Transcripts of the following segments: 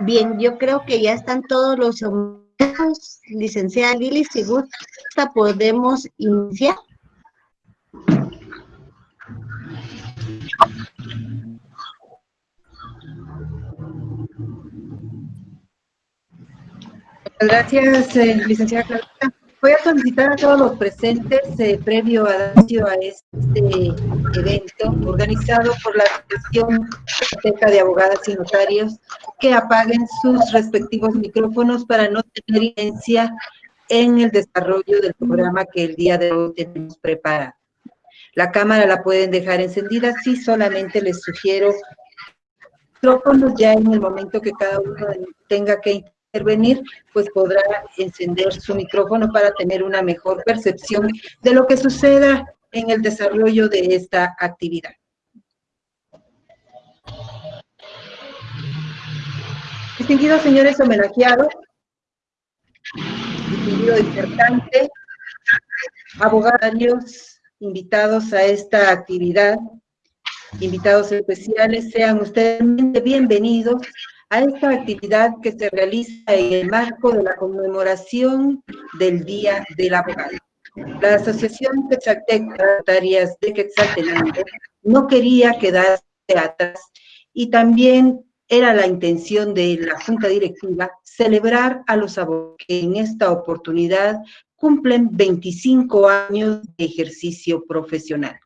Bien, yo creo que ya están todos los licenciada Lili, si gusta podemos iniciar. Gracias, eh, licenciada Clarita. Voy a solicitar a todos los presentes, eh, previo a, a este evento organizado por la Asociación de Abogadas y Notarios, que apaguen sus respectivos micrófonos para no tener incidencia en el desarrollo del programa que el día de hoy tenemos preparado. La cámara la pueden dejar encendida, sí, solamente les sugiero micrófonos ya en el momento que cada uno tenga que intervenir, pues podrá encender su micrófono para tener una mejor percepción de lo que suceda en el desarrollo de esta actividad. Distinguidos señores homenajeados, distinguido disertante, abogados invitados a esta actividad, invitados especiales, sean ustedes bienvenidos a esta actividad que se realiza en el marco de la conmemoración del Día del Abogado. La Asociación Quetzalteca de Quetzaltenango no quería quedarse atrás y también era la intención de la Junta Directiva celebrar a los abogados que en esta oportunidad cumplen 25 años de ejercicio profesional.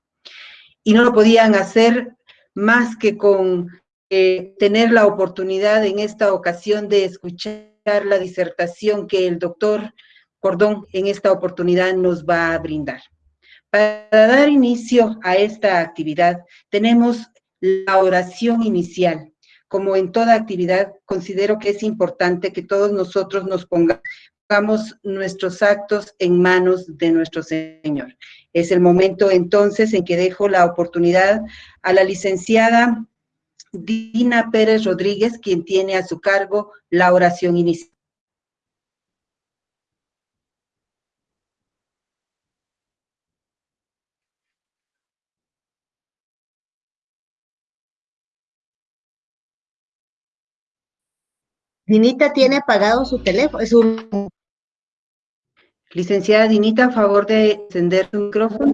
Y no lo podían hacer más que con eh, tener la oportunidad en esta ocasión de escuchar la disertación que el doctor Cordón en esta oportunidad nos va a brindar. Para dar inicio a esta actividad, tenemos la oración inicial. Como en toda actividad, considero que es importante que todos nosotros nos pongamos nuestros actos en manos de nuestro Señor. Es el momento entonces en que dejo la oportunidad a la licenciada Dina Pérez Rodríguez, quien tiene a su cargo la oración inicial. Dinita tiene apagado su teléfono, su... Licenciada Dinita, a favor de encender su micrófono.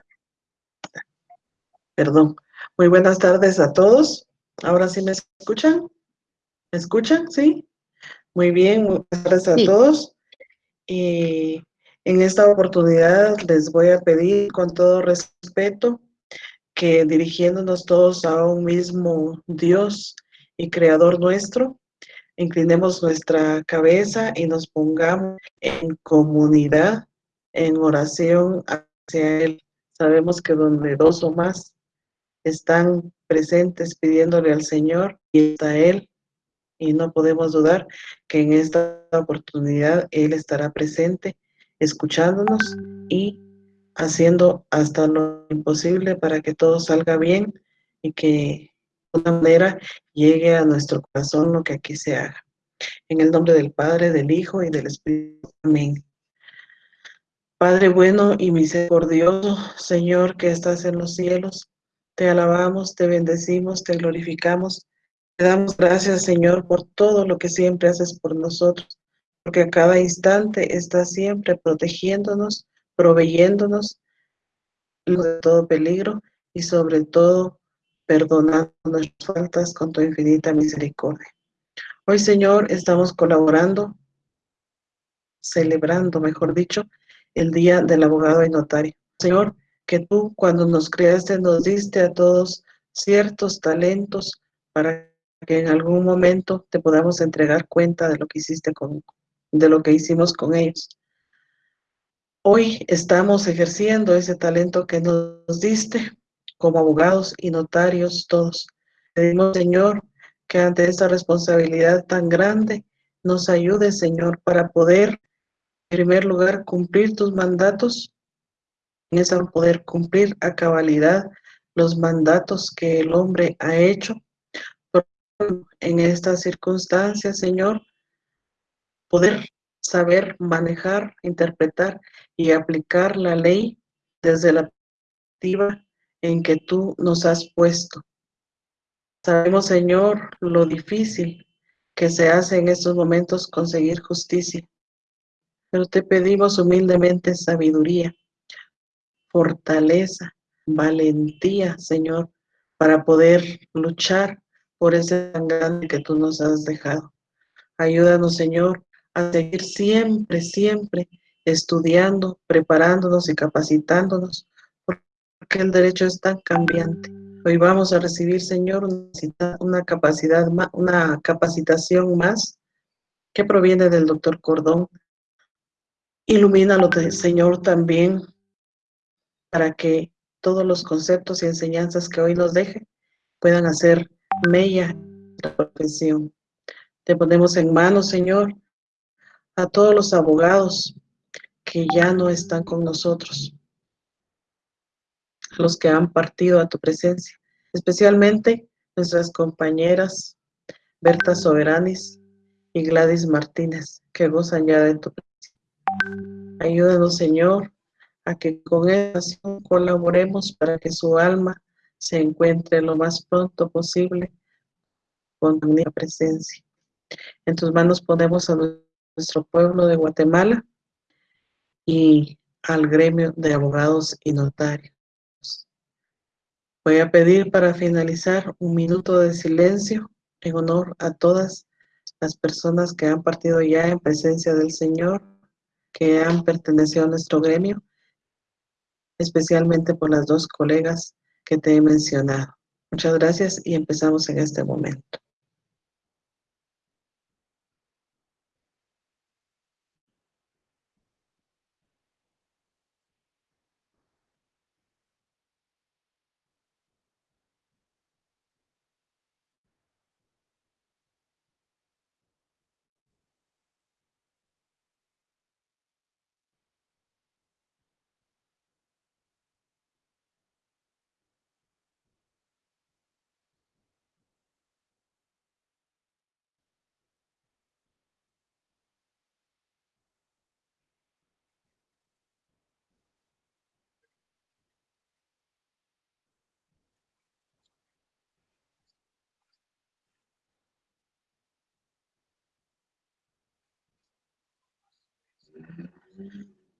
Perdón. Muy buenas tardes a todos. Ahora sí me escuchan. ¿Me escuchan? ¿Sí? Muy bien, buenas tardes a todos. Y en esta oportunidad les voy a pedir con todo respeto que dirigiéndonos todos a un mismo Dios y Creador nuestro, inclinemos nuestra cabeza y nos pongamos en comunidad, en oración hacia Él. Sabemos que donde dos o más están presentes pidiéndole al Señor y está Él, y no podemos dudar que en esta oportunidad Él estará presente, escuchándonos y haciendo hasta lo imposible para que todo salga bien y que manera llegue a nuestro corazón lo que aquí se haga. En el nombre del Padre, del Hijo y del Espíritu. Amén. Padre bueno y misericordioso, Señor que estás en los cielos, te alabamos, te bendecimos, te glorificamos. Te damos gracias, Señor, por todo lo que siempre haces por nosotros, porque a cada instante estás siempre protegiéndonos, proveyéndonos de todo peligro y sobre todo perdonando nuestras faltas con tu infinita misericordia. Hoy, Señor, estamos colaborando, celebrando, mejor dicho, el Día del Abogado y Notario. Señor, que tú cuando nos creaste nos diste a todos ciertos talentos para que en algún momento te podamos entregar cuenta de lo que hiciste con, de lo que hicimos con ellos. Hoy estamos ejerciendo ese talento que nos diste como abogados y notarios todos. Pedimos, Señor, que ante esta responsabilidad tan grande nos ayude, Señor, para poder, en primer lugar, cumplir tus mandatos, en esa poder cumplir a cabalidad los mandatos que el hombre ha hecho. En estas circunstancias, Señor, poder saber manejar, interpretar y aplicar la ley desde la perspectiva en que tú nos has puesto. Sabemos, Señor, lo difícil que se hace en estos momentos conseguir justicia, pero te pedimos humildemente sabiduría, fortaleza, valentía, Señor, para poder luchar por ese tan grande que tú nos has dejado. Ayúdanos, Señor, a seguir siempre, siempre estudiando, preparándonos y capacitándonos, porque el derecho es tan cambiante. Hoy vamos a recibir, Señor, una capacidad, una capacitación más que proviene del doctor Cordón. Ilumínalo, Señor, también para que todos los conceptos y enseñanzas que hoy nos deje puedan hacer mella la profesión. Te ponemos en manos, Señor, a todos los abogados que ya no están con nosotros, los que han partido a tu presencia, especialmente nuestras compañeras Berta Soberanis y Gladys Martínez, que gozan ya de tu presencia. Ayúdanos, Señor, a que con esta colaboremos para que su alma se encuentre lo más pronto posible con tu presencia. En tus manos ponemos a nuestro pueblo de Guatemala y al gremio de abogados y notarios. Voy a pedir para finalizar un minuto de silencio en honor a todas las personas que han partido ya en presencia del Señor, que han pertenecido a nuestro gremio, especialmente por las dos colegas que te he mencionado. Muchas gracias y empezamos en este momento.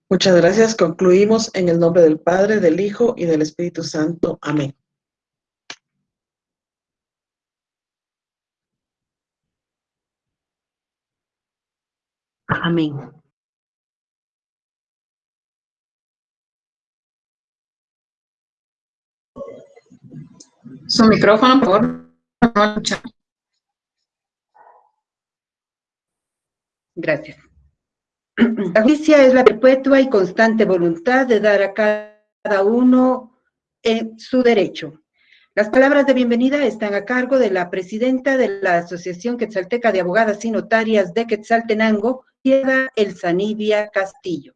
Muchas gracias. Concluimos en el nombre del Padre, del Hijo y del Espíritu Santo. Amén. Amén. Su micrófono, por favor. Gracias. La justicia es la perpetua y constante voluntad de dar a cada uno en su derecho. Las palabras de bienvenida están a cargo de la presidenta de la Asociación Quetzalteca de Abogadas y Notarias de Quetzaltenango, Piedra Elsanibia Castillo.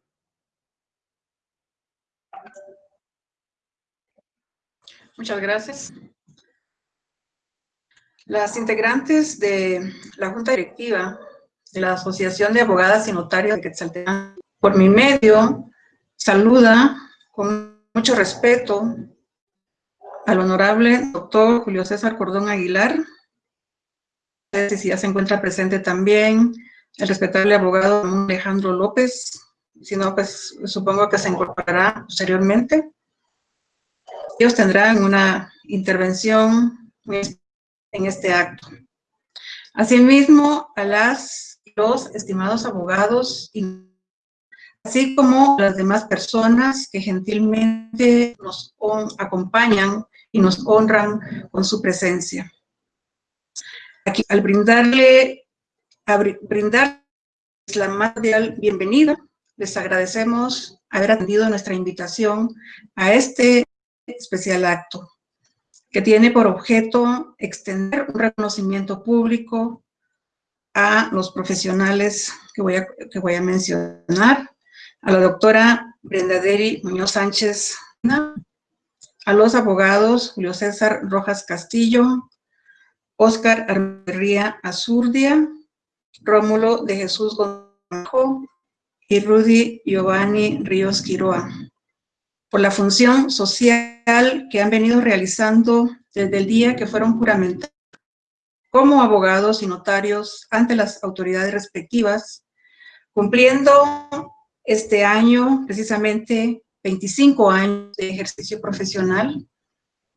Muchas gracias. Las integrantes de la Junta Directiva de la Asociación de Abogadas y Notarios de Quetzaltenango. Por mi medio, saluda con mucho respeto al honorable doctor Julio César Cordón Aguilar, si ya se encuentra presente también el respetable abogado Alejandro López, si no, pues supongo que se incorporará posteriormente. Ellos tendrán una intervención en este acto. Asimismo, a las los estimados abogados, así como las demás personas que gentilmente nos acompañan y nos honran con su presencia. Aquí, al brindarle, a brindar la más cordial bienvenida, les agradecemos haber atendido nuestra invitación a este especial acto, que tiene por objeto extender un reconocimiento público a los profesionales que voy a, que voy a mencionar, a la doctora Brenda Deri Muñoz Sánchez, a los abogados Julio César Rojas Castillo, Óscar Armería Azurdia, Rómulo de Jesús Gonzalo y Rudy Giovanni Ríos Quiroa, por la función social que han venido realizando desde el día que fueron juramentados como abogados y notarios ante las autoridades respectivas, cumpliendo este año precisamente 25 años de ejercicio profesional,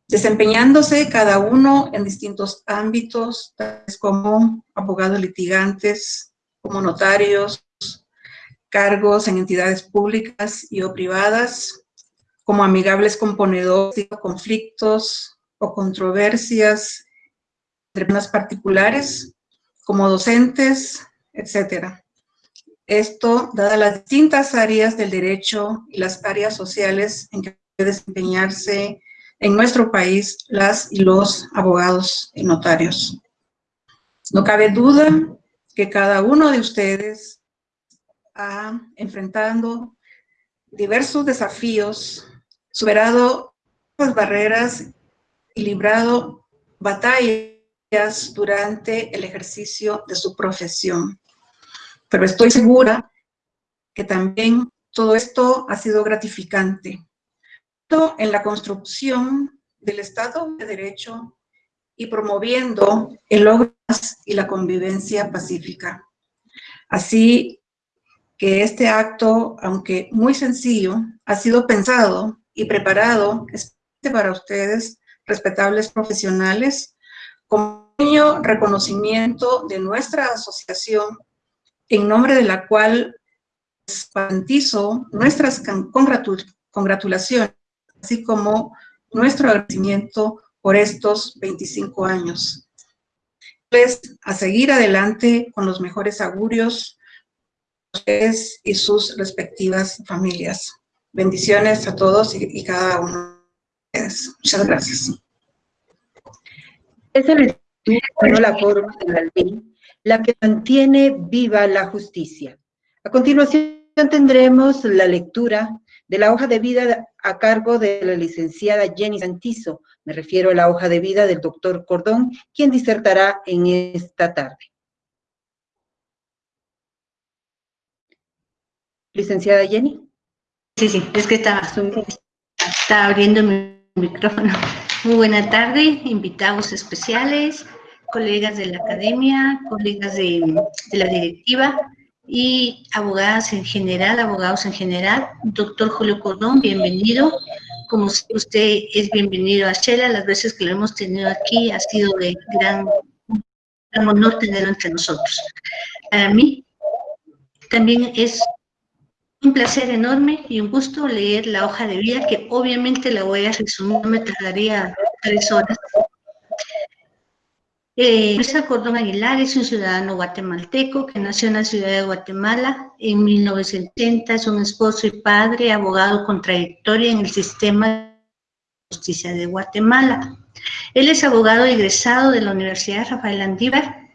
desempeñándose cada uno en distintos ámbitos, tales como abogados litigantes, como notarios, cargos en entidades públicas y o privadas, como amigables componedores de conflictos o controversias personas particulares, como docentes, etcétera. Esto, dadas las distintas áreas del derecho y las áreas sociales en que puede desempeñarse en nuestro país las y los abogados y notarios. No cabe duda que cada uno de ustedes ha enfrentado diversos desafíos, superado las barreras y librado batallas durante el ejercicio de su profesión. Pero estoy segura que también todo esto ha sido gratificante. En la construcción del Estado de Derecho y promoviendo el logro y la convivencia pacífica. Así que este acto, aunque muy sencillo, ha sido pensado y preparado para ustedes, respetables profesionales, como reconocimiento de nuestra asociación, en nombre de la cual garantizo nuestras congratulaciones, así como nuestro agradecimiento por estos 25 años. Pues, a seguir adelante con los mejores augurios ustedes y sus respectivas familias. Bendiciones a todos y, cada uno de ustedes. Muchas gracias. Es el la forma de la ley, la que mantiene viva la justicia. A continuación tendremos la lectura de la hoja de vida a cargo de la licenciada Jenny Santizo. Me refiero a la hoja de vida del doctor Cordón, quien disertará en esta tarde. Licenciada Jenny. Sí, sí, es que estaba, estaba abriendo mi micrófono. Muy buena tarde, invitados especiales, colegas de la academia, colegas de, la directiva y abogadas en general, abogados en general. Doctor Julio Cordón, bienvenido. Como usted es bienvenido a Shela, las veces que lo hemos tenido aquí ha sido de gran, gran honor tenerlo entre nosotros. Para mí también es un placer enorme y un gusto leer la hoja de vida, que obviamente la voy a resumir, me tardaría tres horas, eh, Luis Cordón Aguilar es un ciudadano guatemalteco que nació en la ciudad de Guatemala en 1980, es un esposo y padre, abogado con trayectoria en el sistema de justicia de Guatemala. Él es abogado egresado de la Universidad Rafael Andívar,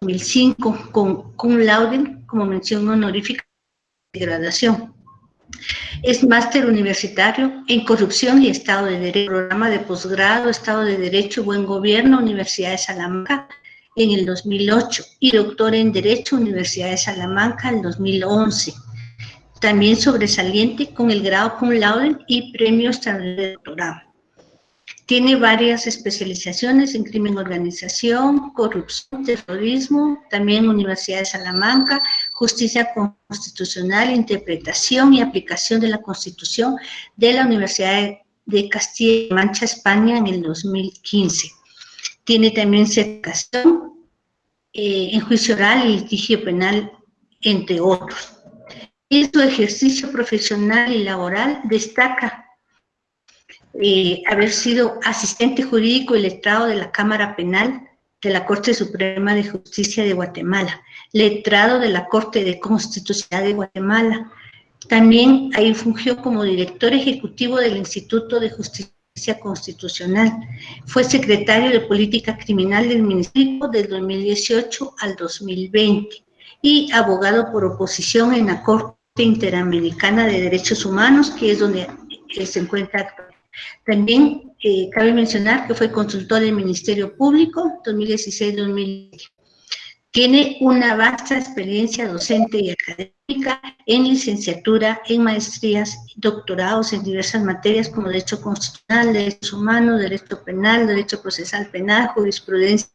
2005, con cum laude como mención honorífica de graduación. Es máster universitario en corrupción y Estado de Derecho, programa de posgrado, Estado de Derecho, Buen Gobierno, Universidad de Salamanca en el 2008 y doctor en Derecho, Universidad de Salamanca en 2011. También sobresaliente con el grado cum laude y premio extraordinario de doctorado. Tiene varias especializaciones en crimen organización, corrupción, terrorismo, también Universidad de Salamanca, Justicia Constitucional, Interpretación y Aplicación de la Constitución de la Universidad de Castilla y Mancha, España, en el 2015. Tiene también certificación eh, en juicio oral y litigio penal, entre otros. En su ejercicio profesional y laboral destaca eh, haber sido asistente jurídico y letrado de la Cámara Penal de la Corte Suprema de Justicia de Guatemala, letrado de la Corte de Constitucionalidad de Guatemala. También ahí fungió como director ejecutivo del Instituto de Justicia Constitucional. Fue secretario de Política Criminal del Ministerio del 2018 al 2020 y abogado por oposición en la Corte Interamericana de Derechos Humanos, que es donde se encuentra. También eh, cabe mencionar que fue consultor del Ministerio Público 2016-2020. Tiene una vasta experiencia docente y académica en licenciatura, en maestrías, doctorados en diversas materias como Derecho Constitucional, Derechos Humanos, Derecho Penal, Derecho Procesal Penal, Jurisprudencia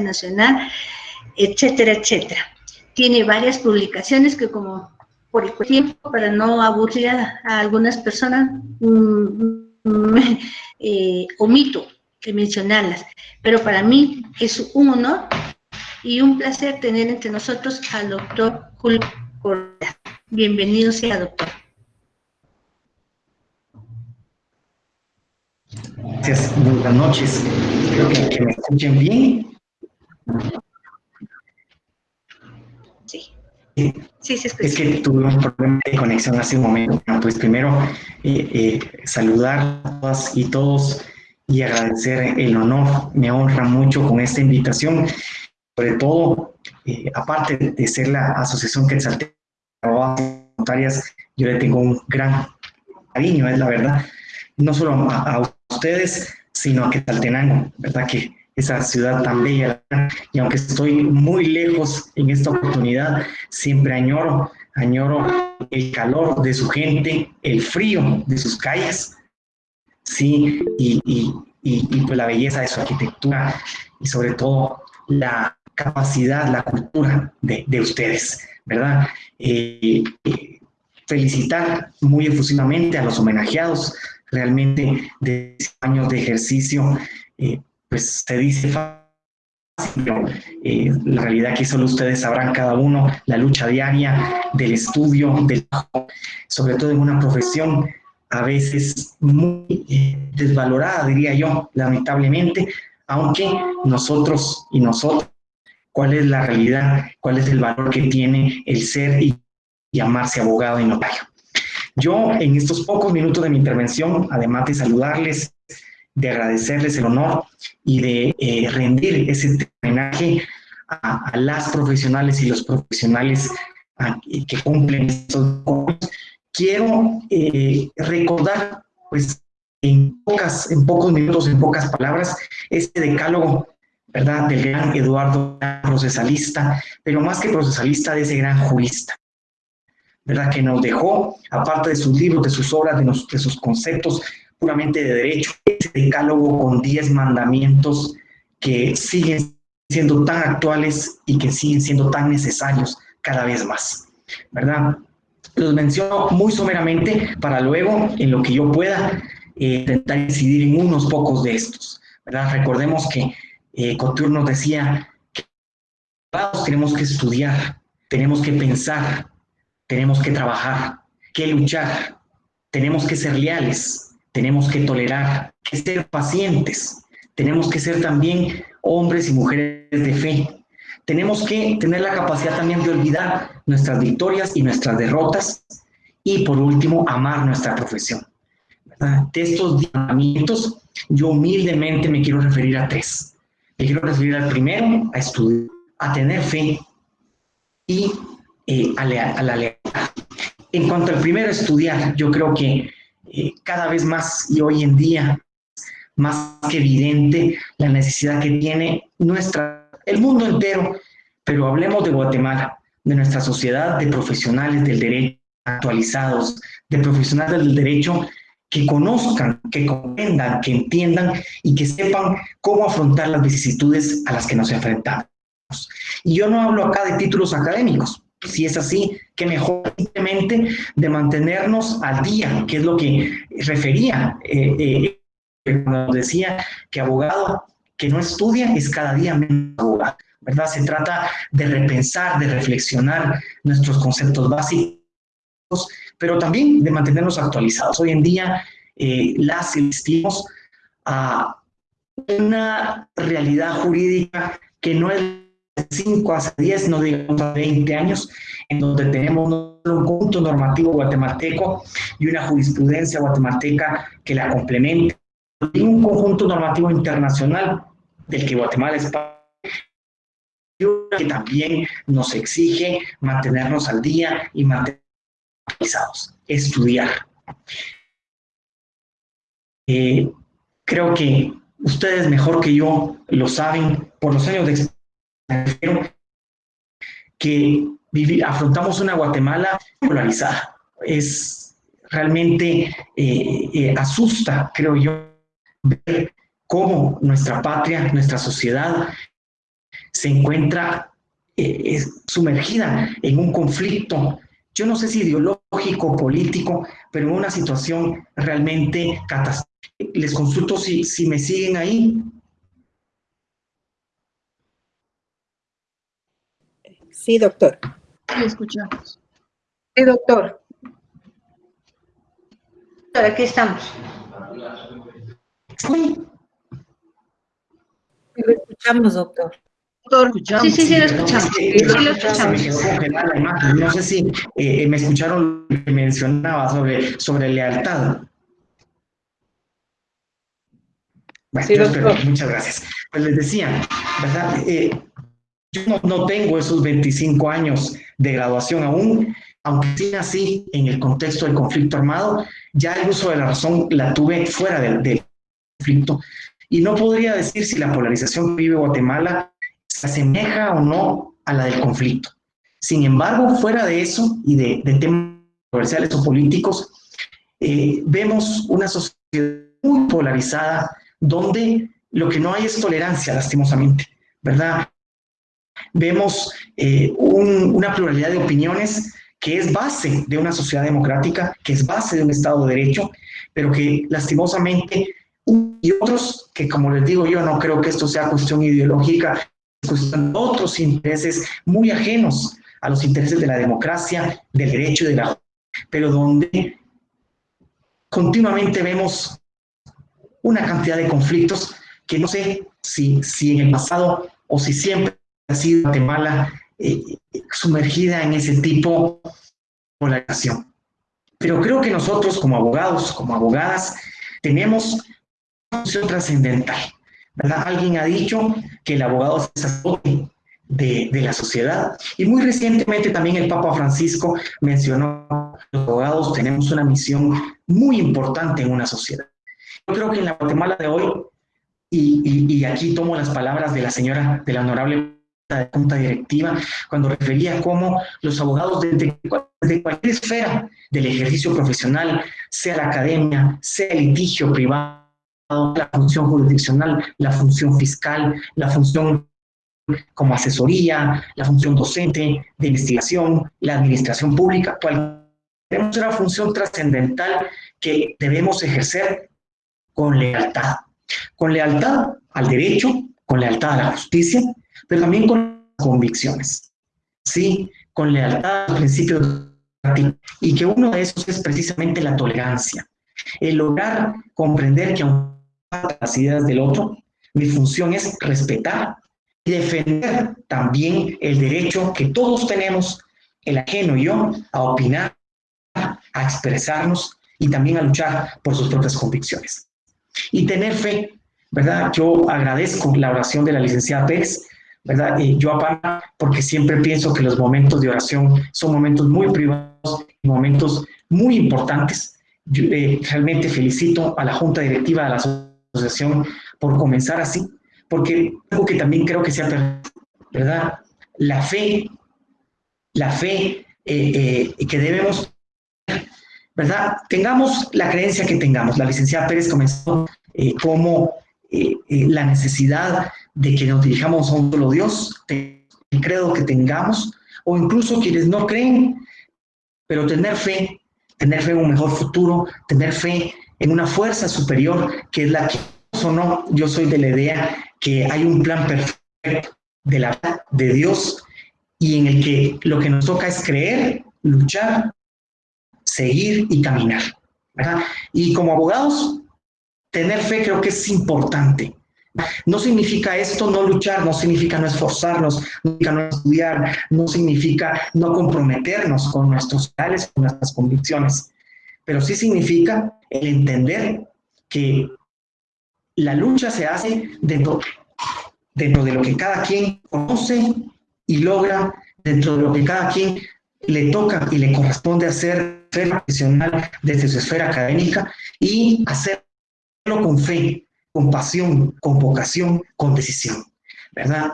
Nacional, etcétera, etcétera. Tiene varias publicaciones que como por el tiempo, para no aburrir a, algunas personas, mm, eh, omito mencionarlas, pero para mí es un honor y un placer tener entre nosotros al doctor Julio Correa. Bienvenido sea, doctor. Gracias, buenas noches. Espero que, me escuchen bien. Sí. Sí, sí, es que tuve un problema de conexión hace un momento. Pues primero, eh, eh, saludar a todas y todos y agradecer el honor. Me honra mucho con esta invitación. Sobre todo, eh, aparte de ser la asociación que exalte voluntarias, yo le tengo un gran cariño, es la verdad. No solo a, ustedes, sino a Quetzaltenango, ¿verdad? Que esa ciudad tan bella. Y aunque estoy muy lejos en esta oportunidad, siempre añoro, añoro el calor de su gente, el frío de sus calles, sí, y, y, y, pues la belleza de su arquitectura y sobre todo la capacidad, la cultura de, de ustedes, ¿verdad? Eh, eh, felicitar muy efusivamente a los homenajeados, realmente de años de ejercicio, eh, pues se dice fácil, eh, la realidad que solo ustedes sabrán cada uno, la lucha diaria del estudio, del sobre todo en una profesión a veces muy desvalorada, diría yo, lamentablemente, aunque nosotros y nosotros, cuál es la realidad, cuál es el valor que tiene el ser y llamarse abogado y notario. Yo en estos pocos minutos de mi intervención, además de saludarles, de agradecerles el honor y de eh, rendir ese homenaje a, las profesionales y los profesionales que cumplen estos quiero eh, recordar, pues, en, pocas, en pocos minutos, en pocas palabras, este decálogo, ¿verdad?, del gran Eduardo, procesalista, pero más que procesalista, de ese gran jurista, ¿verdad?, que nos dejó, aparte de sus libros, de sus obras, de, de sus conceptos, puramente de derecho, ese decálogo con 10 mandamientos que siguen siendo tan actuales y que siguen siendo tan necesarios cada vez más, ¿verdad? Los menciono muy someramente para luego, en lo que yo pueda, eh, intentar incidir en unos pocos de estos, ¿verdad? Recordemos que eh, nos decía que tenemos que estudiar, tenemos que pensar, tenemos que trabajar, que luchar, tenemos que ser leales, tenemos que tolerar, que ser pacientes, tenemos que ser también hombres y mujeres de fe. Tenemos que tener la capacidad también de olvidar nuestras victorias y nuestras derrotas y por último amar nuestra profesión. De estos mandamientos, yo humildemente me quiero referir a tres. Quiero referir al primero, a estudiar, a tener fe y eh, a, a la lealtad. En cuanto al primero, estudiar, yo creo que eh, cada vez más y hoy en día más que evidente la necesidad que tiene nuestra, el mundo entero, pero hablemos de Guatemala, de nuestra sociedad, de profesionales del derecho actualizados, de profesionales del derecho que conozcan, que comprendan, que entiendan y que sepan cómo afrontar las vicisitudes a las que nos enfrentamos. Y yo no hablo acá de títulos académicos, Si es así, qué mejor simplemente de mantenernos al día, que es lo que refería, eh, eh, nos decía que abogado que no estudia es cada día menos abogado, ¿verdad? Se trata de repensar, de reflexionar nuestros conceptos básicos, pero también de mantenernos actualizados. Hoy en día eh, las asistimos a una realidad jurídica que no es 5 a 10, no digamos a 20 años, en donde tenemos un conjunto normativo guatemalteco y una jurisprudencia guatemalteca que la complementa, y un conjunto normativo internacional del que Guatemala es parte, que también nos exige mantenernos al día y mantenernos actualizados, estudiar. Eh, creo que ustedes mejor que yo lo saben por los años de experiencia que afrontamos una Guatemala polarizada. Es realmente eh, eh, asusta, creo yo, ver cómo nuestra patria, nuestra sociedad se encuentra sumergida en un conflicto, yo no sé si ideológico, político, pero en una situación realmente catastrófica les consulto si, si me siguen ahí. Sí, doctor. Sí, escuchamos. Sí, doctor. Aquí estamos. Sí. Lo escuchamos, doctor. Sí, sí, sí, lo escuchamos. Sí, lo escuchamos. No sé si eh, me escucharon lo que mencionaba sobre, sobre lealtad. Bueno, muchas gracias. Pues les decía, ¿verdad? Eh, yo no, tengo esos 25 años de graduación aún, aunque sí nací en el contexto del conflicto armado, ya el uso de la razón la tuve fuera del, conflicto. Y no podría decir si la polarización que vive Guatemala se asemeja o no a la del conflicto. Sin embargo, fuera de eso y de, temas comerciales o políticos, eh, vemos una sociedad muy polarizada donde lo que no hay es tolerancia, lastimosamente, ¿verdad? Vemos eh, una pluralidad de opiniones que es base de una sociedad democrática, que es base de un Estado de Derecho, pero que lastimosamente y otros que como les digo yo no creo que esto sea cuestión ideológica, otros intereses muy ajenos a los intereses de la democracia, del derecho y de la pero donde continuamente vemos una cantidad de conflictos que no sé si, si en el pasado o si siempre ha sido Guatemala eh, sumergida en ese tipo de polarización. Pero creo que nosotros como abogados, como abogadas, tenemos una función trascendental. ¿Verdad? Alguien ha dicho que el abogado es el de, de, la sociedad. Y muy recientemente también el Papa Francisco mencionó que los abogados tenemos una misión muy importante en una sociedad. Yo creo que en la Guatemala de hoy, y, aquí tomo las palabras de la señora, de la honorable junta directiva, cuando refería cómo los abogados de, cualquier esfera del ejercicio profesional, sea la academia, sea el litigio privado, la función jurisdiccional, la función fiscal, la función como asesoría, la función docente, de investigación, la administración pública, tenemos una función trascendental que debemos ejercer con lealtad. Con lealtad al derecho, con lealtad a la justicia, pero también con convicciones. Sí, con lealtad al principio y que uno de esos es precisamente la tolerancia. El lograr comprender que aunque las ideas del otro, mi función es respetar y defender también el derecho que todos tenemos, el ajeno y yo, a opinar, a expresarnos y también a luchar por sus propias convicciones y tener fe, ¿verdad? Yo agradezco la oración de la licenciada Pérez, ¿verdad? Y yo aparte, porque siempre pienso que los momentos de oración son momentos muy privados, momentos muy importantes. Yo, eh, realmente felicito a la Junta Directiva de la Asociación por comenzar así, porque algo que también creo que se ha ¿verdad? La fe, la fe eh, eh, que debemos ¿verdad? Tengamos la creencia que tengamos. La licenciada Pérez comenzó eh, como la necesidad de que nos dirijamos a un solo Dios, el credo que tengamos, o incluso quienes no creen, pero tener fe, tener fe en un mejor futuro, tener fe en una fuerza superior que es la que o no, yo soy de la idea que hay un plan perfecto de la de Dios y en el que lo que nos toca es creer, luchar, seguir y caminar. Y como abogados, tener fe creo que es importante. No significa esto no luchar, no significa no esforzarnos, no significa no estudiar, no significa no comprometernos con nuestros ideales, con nuestras convicciones, pero sí significa el entender que la lucha se hace dentro, dentro de lo que cada quien conoce y logra, dentro de lo que cada quien le toca y le corresponde hacer profesional desde su esfera académica y hacerlo con fe, con pasión, con vocación, con decisión, ¿verdad?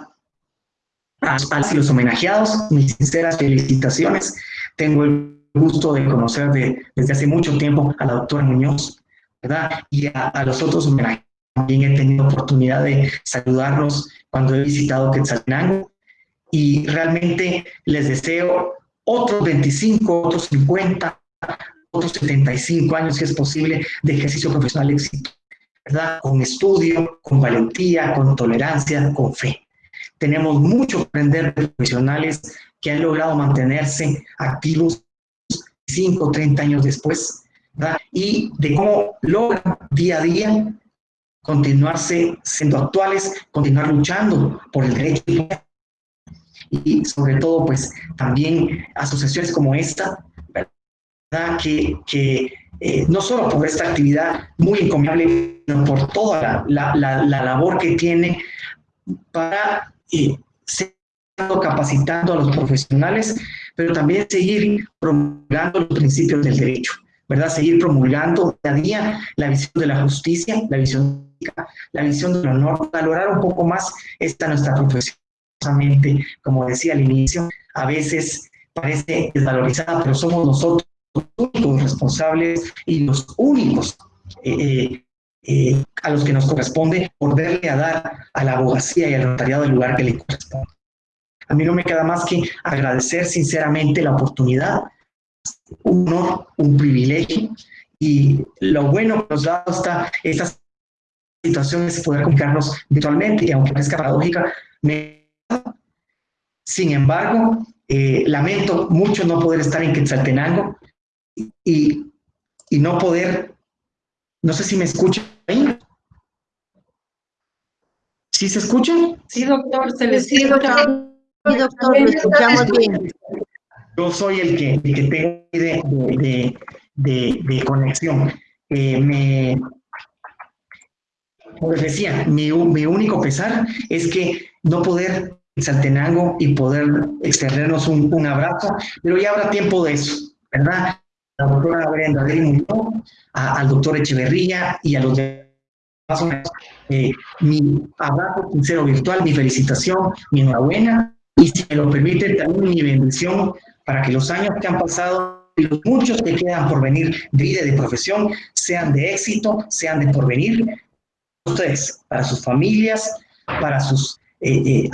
A, los homenajeados, mis sinceras felicitaciones. Tengo el gusto de conocer desde hace mucho tiempo a la doctora Muñoz, ¿verdad? Y a, a los otros homenajeados. También he tenido oportunidad de saludarlos cuando he visitado Quetzaltenango y realmente les deseo otros 25, otros 50, otros 75 años, si es posible, de ejercicio profesional éxito, ¿verdad? Con estudio, con valentía, con tolerancia, con fe. Tenemos mucho que aprender de profesionales que han logrado mantenerse activos 5, 30 años después, ¿verdad? Y de cómo logran día a día continuarse siendo actuales, continuar luchando por el derecho y sobre todo pues también asociaciones como esta, ¿verdad? Que, que eh, no solo por esta actividad muy encomiable, sino por toda la, la, la labor que tiene para eh, capacitando a los profesionales, pero también seguir promulgando los principios del derecho, ¿verdad? Seguir promulgando día a día la visión de la justicia, la visión, la visión del honor, valorar un poco más esta nuestra profesión como decía al inicio, a veces parece desvalorizada, pero somos nosotros los únicos responsables y los únicos eh, eh, eh, a los que nos corresponde volverle a dar a la abogacía y al notariado el lugar que le corresponde. A mí no me queda más que agradecer sinceramente la oportunidad, un honor, un privilegio, y lo bueno que nos da esta, esta situación es poder comunicarnos virtualmente, y aunque parezca paradójica, me sin embargo, eh, lamento mucho no poder estar en Quetzaltenango y, y no poder, no sé si me escuchan ahí. ¿Sí se escucha? Sí, doctor, se le sí, doctor. Sí, doctor, lo escuchamos bien. Yo soy el que, el que tengo de, de, de, de conexión. Eh, me, como les decía, mi, mi único pesar es que no poder Saltenango y poder extendernos un, un, abrazo, pero ya habrá tiempo de eso, ¿verdad? La doctora Brenda Muñoz, al doctor Echeverría y a los demás. Eh, mi abrazo sincero virtual, mi felicitación, mi enhorabuena y si me lo permite también mi bendición para que los años que han pasado y los muchos que quedan por venir de vida y de profesión sean de éxito, sean de porvenir, ustedes, para sus familias, para sus eh, eh,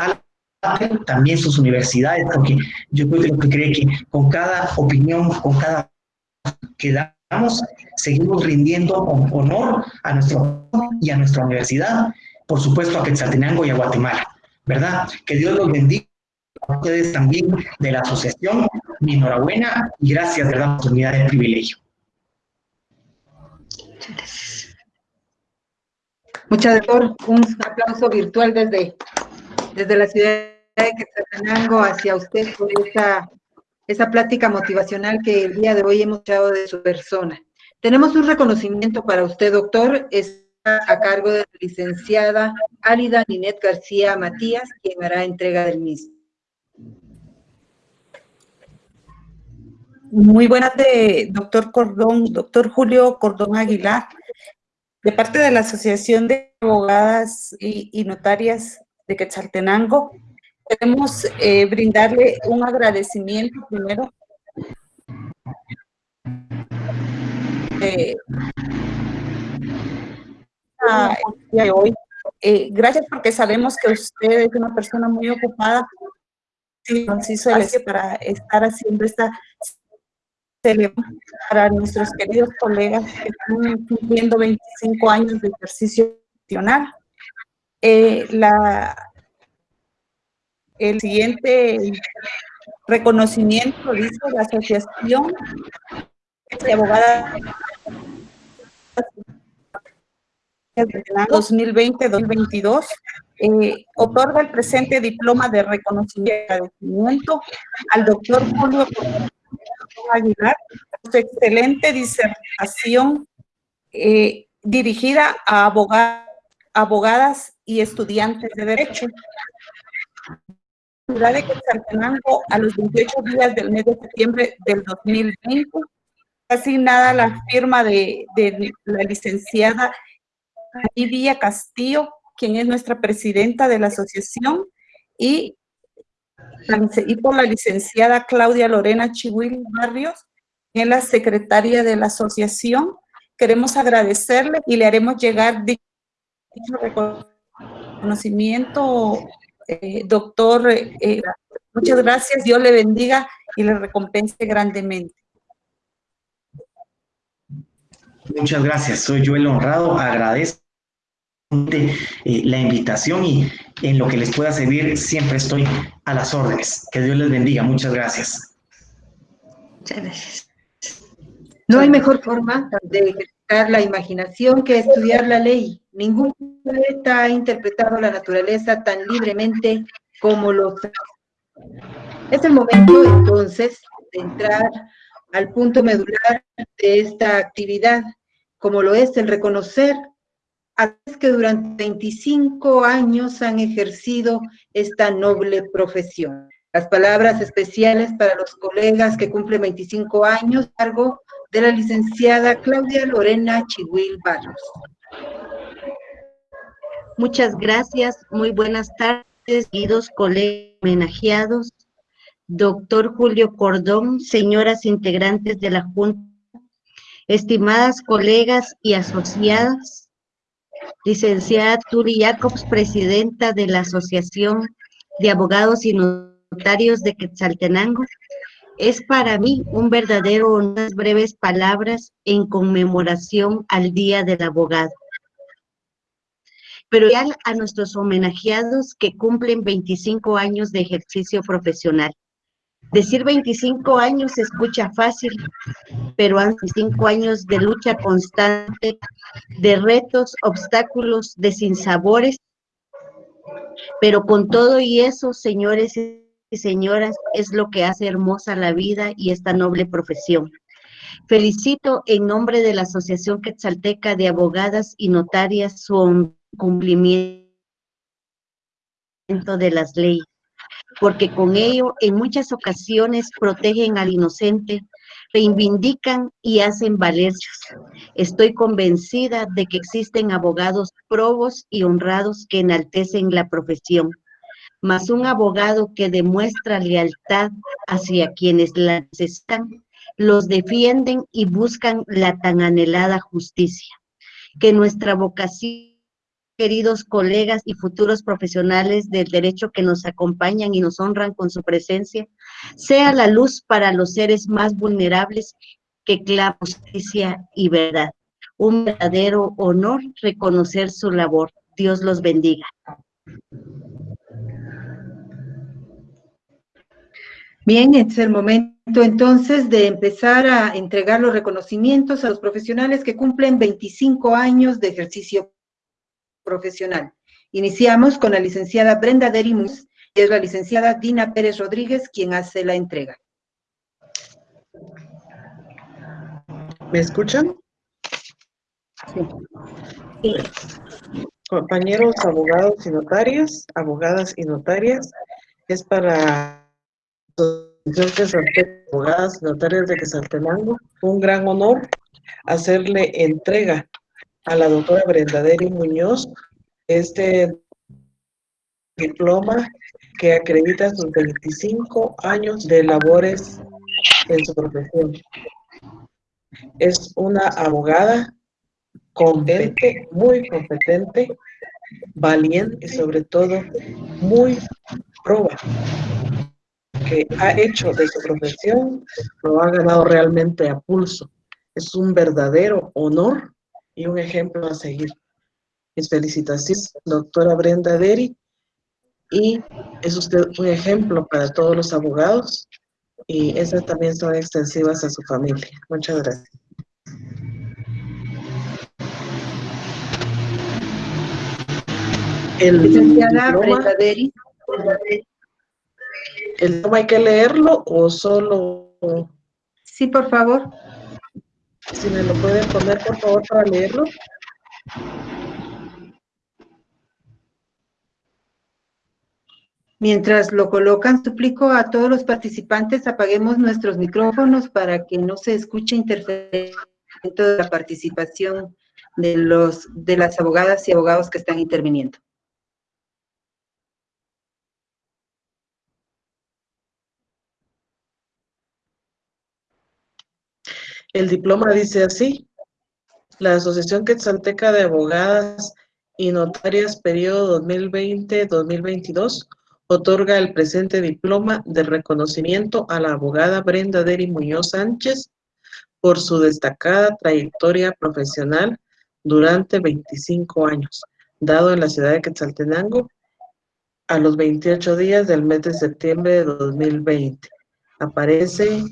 también sus universidades, porque yo creo que lo que cree que con cada opinión, con cada que damos, seguimos rindiendo honor a nuestro y a nuestra universidad, por supuesto a Quetzaltenango y a Guatemala, ¿verdad? Que Dios los bendiga ustedes también de la asociación, mi enhorabuena y gracias de la oportunidad del privilegio. Muchas gracias, un aplauso virtual desde, desde la ciudad de Quetzaltenango hacia usted por esa, esa plática motivacional que el día de hoy hemos echado de su persona. Tenemos un reconocimiento para usted, doctor, está a cargo de la licenciada Álida Ninet García Matías, quien hará entrega del mismo. Muy buenas de doctor Cordón, doctor Julio Cordón Aguilar, de parte de la Asociación de Abogadas y, y Notarias de Quetzaltenango, Queremos eh, brindarle un agradecimiento primero. Eh, de hoy. Eh, gracias porque sabemos que usted es una persona muy ocupada. Nos hizo para estar haciendo esta para nuestros queridos colegas que están cumpliendo 25 años de ejercicio profesional. Eh, la, el siguiente reconocimiento dice la Asociación de Abogadas 2020-2022 eh, otorga el presente diploma de reconocimiento al doctor Julio Aguilar por su excelente disertación eh, dirigida a abogadas y estudiantes de Derecho. La ciudad de Quetzaltenango, a los 28 días del mes de septiembre del 2020, asignada la firma de, de la licenciada Livia Castillo, quien es nuestra presidenta de la asociación, y, y por la licenciada Claudia Lorena Chihuil Barrios, en la secretaria de la asociación. Queremos agradecerle y le haremos llegar dicho reconocimiento, eh, doctor. Eh, muchas gracias, Dios le bendiga y le recompense grandemente. Muchas gracias, soy yo el honrado, agradezco eh, la invitación y en lo que les pueda servir siempre estoy a las órdenes. Que Dios les bendiga. Muchas gracias. Muchas gracias. No hay mejor forma de ejercitar la imaginación que estudiar la ley. Ningún poeta ha interpretado la naturaleza tan libremente como los... Es el momento entonces de entrar al punto medular de esta actividad, como lo es el reconocer a los que durante 25 años han ejercido esta noble profesión. Las palabras especiales para los colegas que cumplen 25 años, cargo de la licenciada Claudia Lorena Chihuil Barros. Muchas gracias, muy buenas tardes, queridos colegas homenajeados, doctor Julio Cordón, señoras integrantes de la Junta, estimadas colegas y asociadas, licenciada Turi Jacobs, presidenta de la Asociación de Abogados y Notarios de Quetzaltenango. Es para mí un verdadero unas breves palabras en conmemoración al Día del Abogado. Pero ya a nuestros homenajeados que cumplen 25 años de ejercicio profesional. Decir 25 años se escucha fácil, pero han 25 años de lucha constante, de retos, obstáculos, de sinsabores. Pero con todo y eso, señores y señoras, es lo que hace hermosa la vida y esta noble profesión. Felicito en nombre de la Asociación Quetzalteca de Abogadas y Notarias su cumplimiento de las leyes porque con ello en muchas ocasiones protegen al inocente, reivindican y hacen valer. Estoy convencida de que existen abogados probos y honrados que enaltecen la profesión, mas un abogado que demuestra lealtad hacia quienes la necesitan, los defienden y buscan la tan anhelada justicia. Que nuestra vocación queridos colegas y futuros profesionales del derecho que nos acompañan y nos honran con su presencia, sea la luz para los seres más vulnerables que claman justicia y verdad. Un verdadero honor reconocer su labor. Dios los bendiga. Bien, es el momento entonces de empezar a entregar los reconocimientos a los profesionales que cumplen 25 años de ejercicio profesional. Iniciamos con la licenciada Brenda Derimus, y es la licenciada Dina Pérez Rodríguez quien hace la entrega. ¿Me escuchan? Sí. Compañeros abogados y notarios, abogadas y notarias, es para abogadas y notarias de Quesaltenango, un gran honor hacerle entrega a la doctora Brenda Deri Muñoz este diploma que acredita sus 25 años de labores en su profesión. Es una abogada competente, muy competente, valiente y sobre todo muy proba. que ha hecho de su profesión lo ha ganado realmente a pulso. Es un verdadero honor y un ejemplo a seguir. Mis felicitaciones, doctora Brenda Deri, y es usted un ejemplo para todos los abogados y esas también son extensivas a su familia. Muchas gracias. El Licenciada Brenda. ¿El diploma hay que leerlo o solo...? Sí, por favor. Si me lo pueden poner, por favor, para leerlo. Mientras lo colocan, suplico a todos los participantes apaguemos nuestros micrófonos para que no se escuche interferencia de la participación de, los, de las abogadas y abogados que están interviniendo. El diploma dice así, la Asociación Quetzalteca de Abogadas y Notarias periodo 2020-2022 otorga el presente diploma de reconocimiento a la abogada Brenda Deri Muñoz Sánchez por su destacada trayectoria profesional durante 25 años, dado en la ciudad de Quetzaltenango a los 28 días del mes de septiembre de 2020. Aparece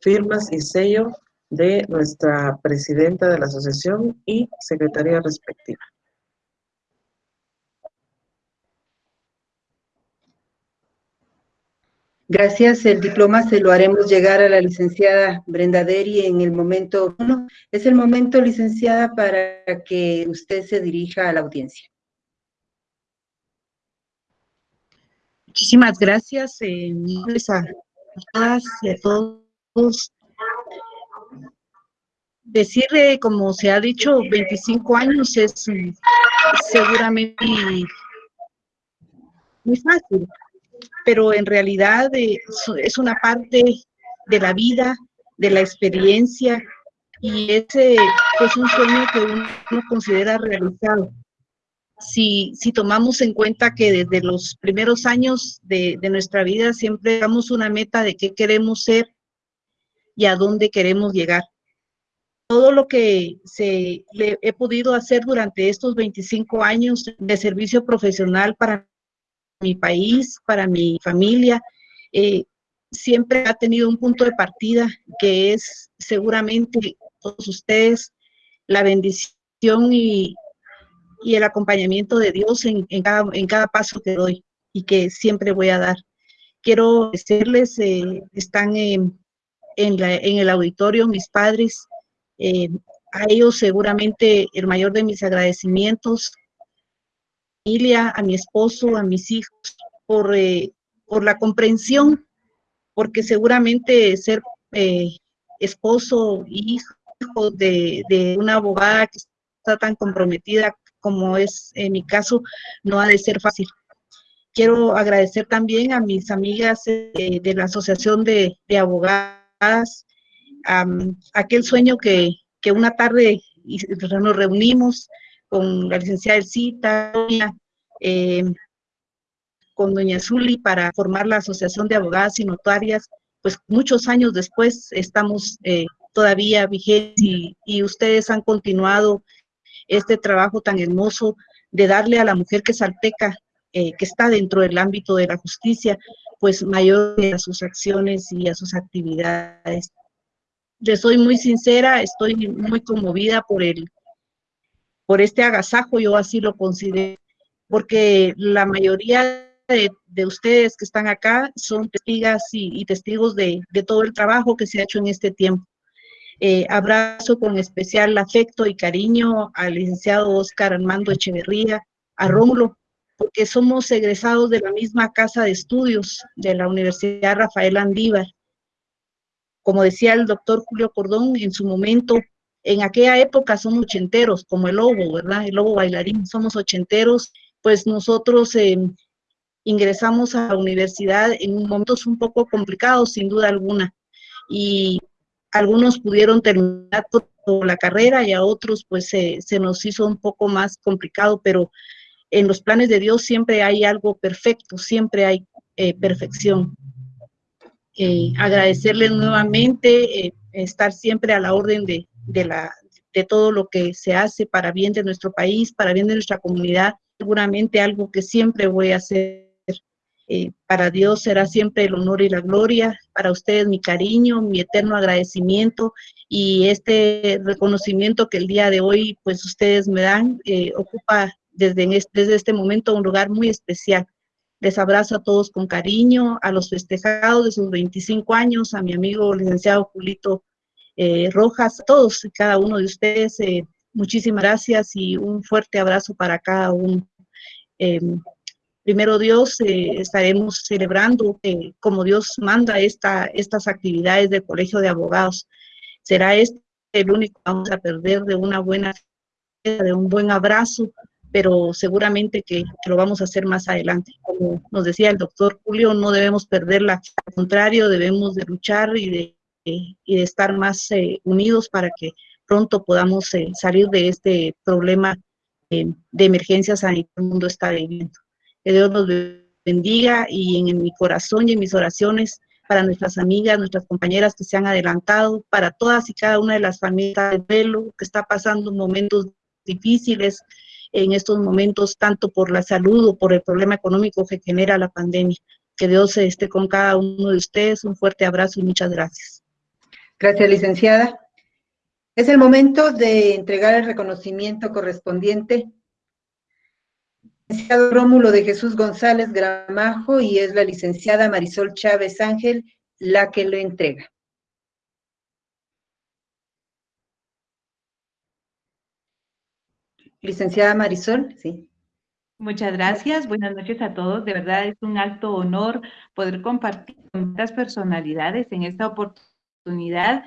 firmas y sello de nuestra presidenta de la asociación y secretaria respectiva. Gracias. El diploma se lo haremos llegar a la licenciada Brenda Deri en el momento uno. Es el momento, licenciada, para que usted se dirija a la audiencia. Muchísimas gracias. Eh, a todos decirle, como se ha dicho, 25 años es seguramente muy fácil, pero en realidad eh, es una parte de la vida, de la experiencia, y ese es un sueño que uno considera realizado. Si, si tomamos en cuenta que desde los primeros años de, de nuestra vida siempre damos una meta de qué queremos ser y a dónde queremos llegar todo lo que se, le he podido hacer durante estos 25 años de servicio profesional para mi país, para mi familia, eh, siempre ha tenido un punto de partida que es seguramente todos ustedes la bendición y, el acompañamiento de Dios en, cada, paso que doy y que siempre voy a dar. Quiero decirles, eh, están en, en el auditorio mis padres, eh, a ellos seguramente el mayor de mis agradecimientos, familia, a mi esposo, a mis hijos, por, eh, por la comprensión, porque seguramente ser eh, esposo y hijo de, de, una abogada que está tan comprometida como es en mi caso, no ha de ser fácil. Quiero agradecer también a mis amigas de la Asociación de, de Abogadas, aquel sueño que, que una tarde nos reunimos con la licenciada Elcita, eh, con doña Zuli para formar la Asociación de Abogadas y Notarias, pues muchos años después estamos eh, todavía vigentes y, ustedes han continuado este trabajo tan hermoso de darle a la mujer que salteca, eh, que está dentro del ámbito de la justicia, pues mayor a sus acciones y a sus actividades. Le soy muy sincera, estoy muy conmovida por el, por este agasajo, yo así lo considero, porque la mayoría de, ustedes que están acá son testigas y, testigos de, todo el trabajo que se ha hecho en este tiempo. Eh, abrazo con especial afecto y cariño al licenciado Oscar Armando Echeverría, a Rómulo, porque somos egresados de la misma casa de estudios de la Universidad Rafael Andívar como decía el doctor Julio Cordón en su momento, en aquella época somos ochenteros, como el lobo, ¿verdad? El lobo bailarín, somos ochenteros, pues nosotros eh, ingresamos a la universidad en momentos un poco complicados, sin duda alguna, y algunos pudieron terminar toda la carrera y a otros pues se nos hizo un poco más complicado, pero en los planes de Dios siempre hay algo perfecto, siempre hay eh, perfección. Eh, agradecerles nuevamente, eh, estar siempre a la orden de, de, la, de todo lo que se hace para bien de nuestro país, para bien de nuestra comunidad, seguramente algo que siempre voy a hacer. Eh, para Dios será siempre el honor y la gloria, para ustedes mi cariño, mi eterno agradecimiento y este reconocimiento que el día de hoy pues ustedes me dan eh, ocupa desde, desde este momento un lugar muy especial. Les abrazo a todos con cariño, a los festejados de sus 25 años, a mi amigo licenciado Julito eh, Rojas, a todos y cada uno de ustedes, eh, muchísimas gracias y un fuerte abrazo para cada uno. Em, primero Dios, eh, estaremos celebrando como Dios manda esta, estas actividades del Colegio de Abogados. Será este el único que vamos a perder de una buena, de un buen abrazo, pero seguramente que, lo vamos a hacer más adelante. Como nos decía el doctor Julio, no debemos perderla, al contrario, debemos de luchar y de, y de estar más eh, unidos para que pronto podamos eh, salir de este problema eh, de emergencia sanitaria que el mundo está viviendo. Que Dios nos bendiga y en, en mi corazón y en mis oraciones para nuestras amigas, nuestras compañeras que se han adelantado, para todas y cada una de las familias de Velo que está pasando momentos difíciles, en estos momentos, tanto por la salud o por el problema económico que genera la pandemia. Que Dios esté con cada uno de ustedes. Un fuerte abrazo y muchas gracias. Gracias, licenciada. Es el momento de entregar el reconocimiento correspondiente. Licenciado Rómulo de Jesús González Gramajo y es la licenciada Marisol Chávez Ángel la que lo entrega. Licenciada Marisol, sí. Muchas gracias, buenas noches a todos. De verdad es un alto honor poder compartir con estas personalidades en esta oportunidad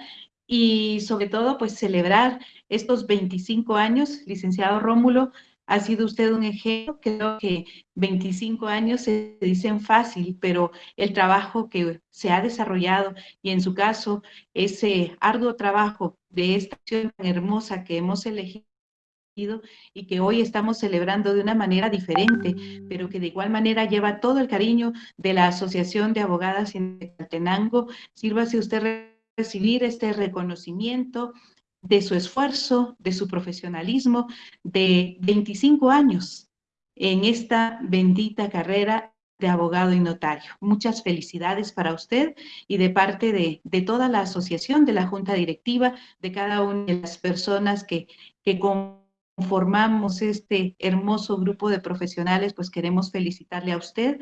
y sobre todo pues celebrar estos 25 años. Licenciado Rómulo, ha sido usted un ejemplo. Creo que 25 años se dicen fácil, pero el trabajo que se ha desarrollado y en su caso ese arduo trabajo de esta acción hermosa que hemos elegido y que hoy estamos celebrando de una manera diferente, pero que de igual manera lleva todo el cariño de la Asociación de Abogadas en Tenango. Sírvase usted recibir este reconocimiento de su esfuerzo, de su profesionalismo, de 25 años en esta bendita carrera de abogado y notario. Muchas felicidades para usted y de parte de, de, toda la asociación, de la junta directiva, de cada una de las personas que, que con formamos este hermoso grupo de profesionales, pues queremos felicitarle a usted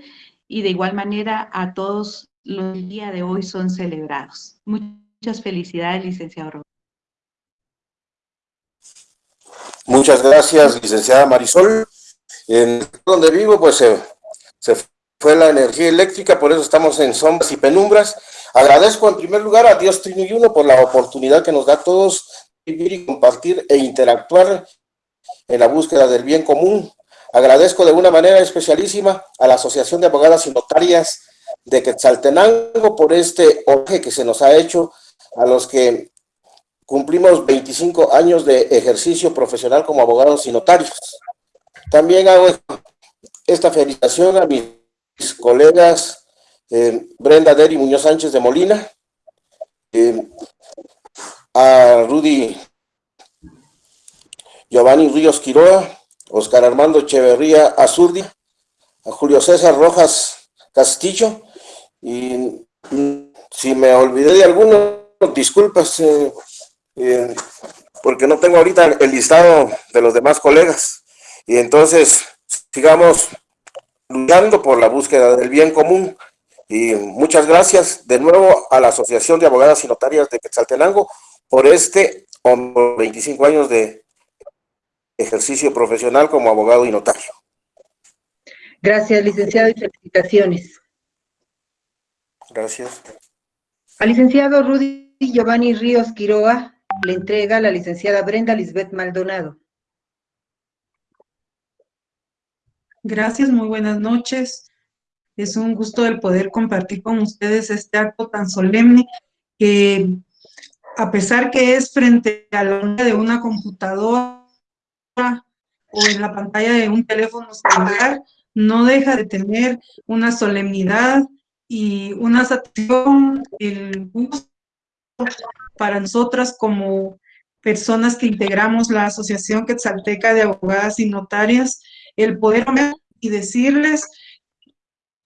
y de igual manera a todos los días día de hoy son celebrados. Muchas felicidades, licenciado Roberto. Muchas gracias, licenciada Marisol. En donde vivo, pues se, se fue la energía eléctrica, por eso estamos en sombras y penumbras. Agradezco en primer lugar a Dios Trino y Uno por la oportunidad que nos da a todos vivir y compartir e interactuar en la búsqueda del bien común. Agradezco de una manera especialísima a la Asociación de Abogadas y Notarias de Quetzaltenango por este oje que se nos ha hecho a los que cumplimos 25 años de ejercicio profesional como abogados y notarios. También hago esta felicitación a mis colegas eh, Brenda Deri Muñoz Sánchez de Molina, eh, a Rudy Giovanni Ríos Quiroa, Oscar Armando Echeverría Azurdi, a Julio César Rojas Castillo, y si me olvidé de alguno, disculpas, eh, eh, porque no tengo ahorita el listado de los demás colegas, y entonces sigamos luchando por la búsqueda del bien común, y muchas gracias de nuevo a la Asociación de Abogadas y Notarias de Quetzaltenango por este 25 años de ejercicio profesional como abogado y notario. Gracias, licenciado, y felicitaciones. Gracias. Al licenciado Rudy Giovanni Ríos Quiroa le entrega la licenciada Brenda Lisbeth Maldonado. Gracias, muy buenas noches. Es un gusto el poder compartir con ustedes este acto tan solemne que, a pesar que es frente a la de una computadora, o en la pantalla de un teléfono celular, no deja de tener una solemnidad y una satisfacción, el gusto para nosotras como personas que integramos la Asociación Quetzalteca de Abogadas y Notarias, el poder y decirles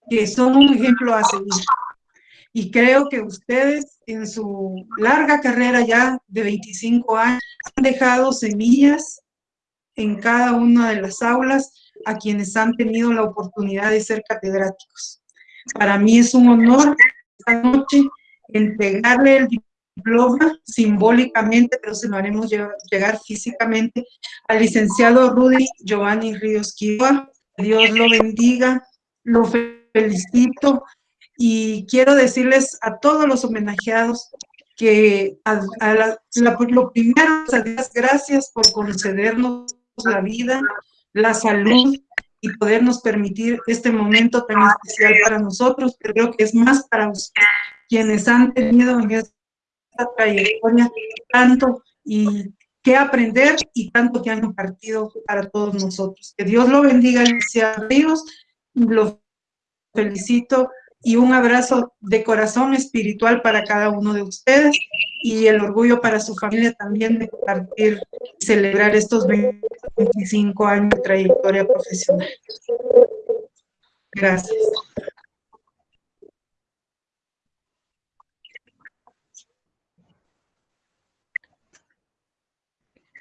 que son un ejemplo a seguir. Y creo que ustedes en su larga carrera ya de 25 años han dejado semillas en cada una de las aulas a quienes han tenido la oportunidad de ser catedráticos. Para mí es un honor esta noche entregarle el diploma simbólicamente, pero se lo haremos llegar físicamente al licenciado Rudy Giovanni Ríos Quiroa. Dios lo bendiga, lo felicito y quiero decirles a todos los homenajeados que a, lo primero, gracias por concedernos la vida, la salud y podernos permitir este momento tan especial para nosotros, pero creo que es más para quienes han tenido en esta trayectoria tanto y que aprender y tanto que han compartido para todos nosotros. Que Dios lo bendiga, Alicia Ríos, lo felicito y un abrazo de corazón espiritual para cada uno de ustedes y el orgullo para su familia también de compartir y celebrar estos 25 años de trayectoria profesional. Gracias.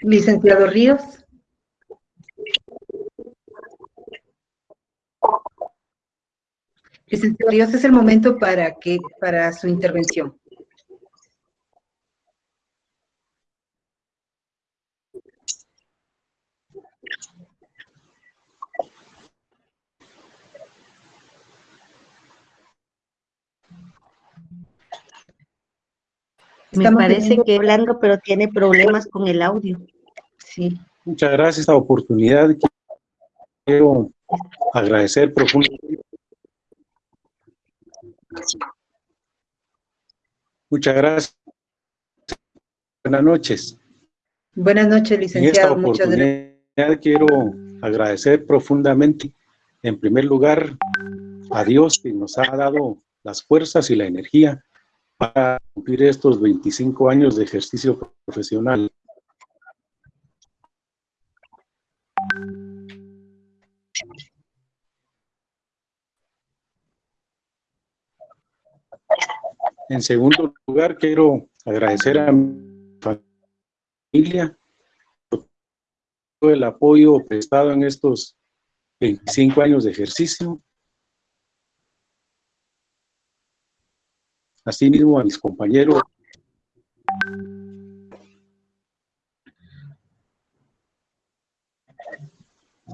Licenciado Ríos. Licenciado Ríos, es el momento para, que, para su intervención. Me parece que hablando, pero tiene problemas con el audio. Sí. Muchas gracias esta oportunidad. Quiero agradecer profundamente. Muchas gracias. Buenas noches. Buenas noches, licenciado. En esta oportunidad quiero agradecer profundamente, en primer lugar, a Dios que nos ha dado las fuerzas y la energía para cumplir estos 25 años de ejercicio profesional. En segundo lugar, quiero agradecer a mi familia todo el apoyo prestado en estos 25 años de ejercicio. Asimismo a mis compañeros.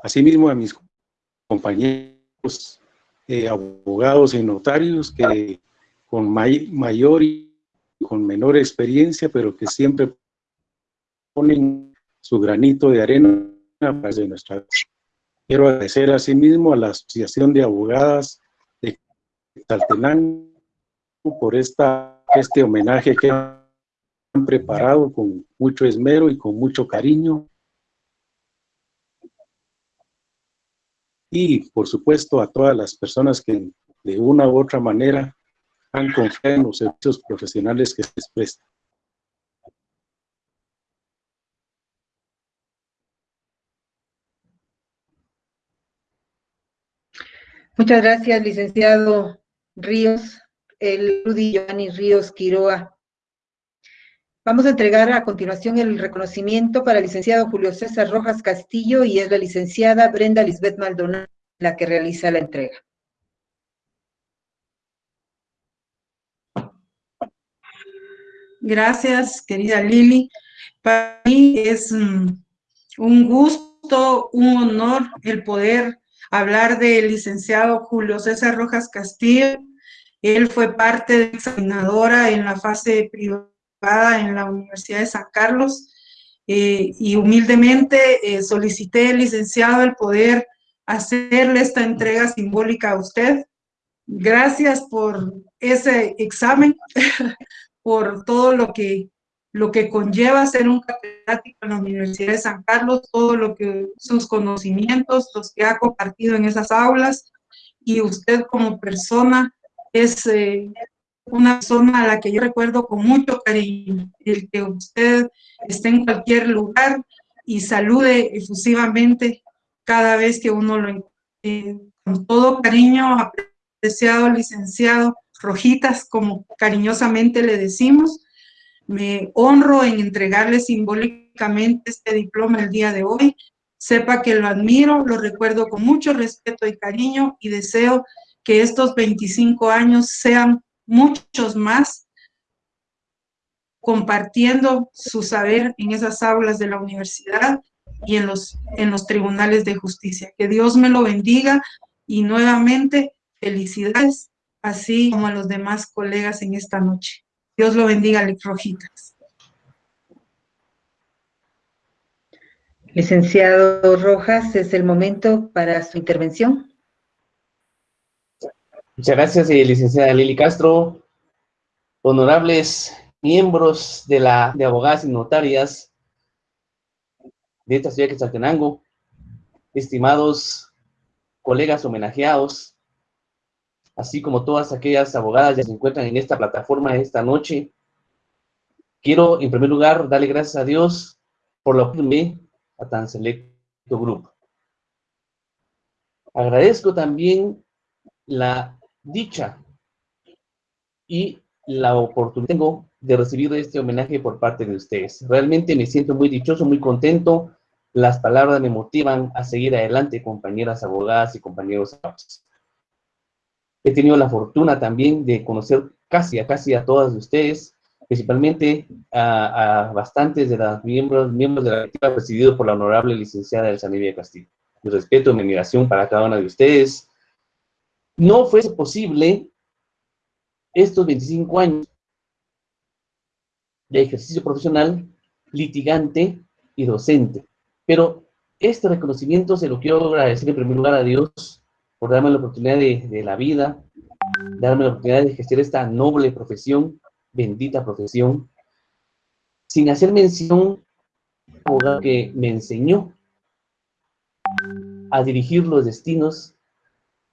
Asimismo a mis compañeros eh, abogados y notarios que con mayor y con menor experiencia, pero que siempre ponen su granito de arena para de nuestra Quiero agradecer asimismo a la Asociación de Abogadas de Taltenán por esta, este homenaje que han preparado con mucho esmero y con mucho cariño. Y, por supuesto, a todas las personas que de una u otra manera en los servicios profesionales que se les. Muchas gracias, licenciado Ríos el Rudy Giovanni Ríos Quiroa. Vamos a entregar a continuación el reconocimiento para el licenciado Julio César Rojas Castillo y es la licenciada Brenda Lisbeth Maldonado la que realiza la entrega. Gracias, querida Lili. Para mí es mm, un gusto, un honor el poder hablar del licenciado Julio César Rojas Castillo, él fue parte de examinadora en la fase privada en la Universidad de San Carlos eh, y humildemente eh, solicité, licenciado, el poder hacerle esta entrega simbólica a usted. Gracias por ese examen, por todo lo que, lo que conlleva ser un catedrático en la Universidad de San Carlos, todo lo que sus conocimientos, los que ha compartido en esas aulas, y usted como persona es eh, una persona a la que yo recuerdo con mucho cariño. El que usted esté en cualquier lugar y salude efusivamente cada vez que uno lo encuentre. con todo cariño, apreciado licenciado Rojitas, como cariñosamente le decimos, me honro en entregarle simbólicamente este diploma el día de hoy. Sepa que lo admiro, lo recuerdo con mucho respeto y cariño y deseo que estos 25 años sean muchos más compartiendo su saber en esas aulas de la universidad y en los, en los tribunales de justicia. Que Dios me lo bendiga y nuevamente felicidades, así como a los demás colegas en esta noche. Dios lo bendiga, Alex Rojitas. Licenciado Rojas, es el momento para su intervención. Muchas gracias, eh, licenciada Lili Castro. Honorables miembros de la de abogadas y notarias de esta ciudad de Quetzaltenango, estimados colegas homenajeados, así como todas aquellas abogadas que se encuentran en esta plataforma esta noche. Quiero, en primer lugar, darle gracias a Dios por la oportunidad a tan selecto grupo. Agradezco también la dicha y la oportunidad que tengo de recibir este homenaje por parte de ustedes. Realmente me siento muy dichoso, muy contento. Las palabras me motivan a seguir adelante, compañeras abogadas y compañeros abogados. He tenido la fortuna también de conocer casi a casi a todas de ustedes, principalmente a, bastantes de los miembros, miembros de la equipa presidido por la honorable licenciada Elsa Nevia Castillo. Mi respeto mi admiración para cada una de ustedes. No fue posible estos 25 años de ejercicio profesional, litigante y docente. Pero este reconocimiento se lo quiero agradecer en primer lugar a Dios por darme la oportunidad de, la vida, darme la oportunidad de ejercer esta noble profesión, bendita profesión, sin hacer mención a que me enseñó a dirigir los destinos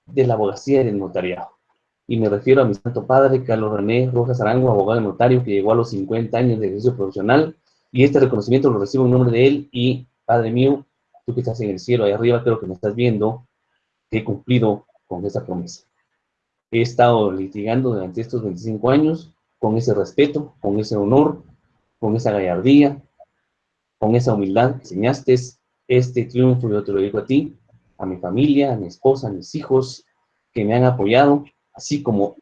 de la abogacía y del notariado. Y me refiero a mi santo padre, Carlos René Rojas Arango, abogado notario, que llegó a los 50 años de ejercicio profesional, y este reconocimiento lo recibo en nombre de él, y Padre mío, tú que estás en el cielo, ahí arriba, creo que me estás viendo, he cumplido con esa promesa. He estado litigando durante estos 25 años con ese respeto, con ese honor, con esa gallardía, con esa humildad que enseñaste este triunfo, yo te lo digo a ti, a mi familia, a mi esposa, a mis hijos, que me han apoyado, así como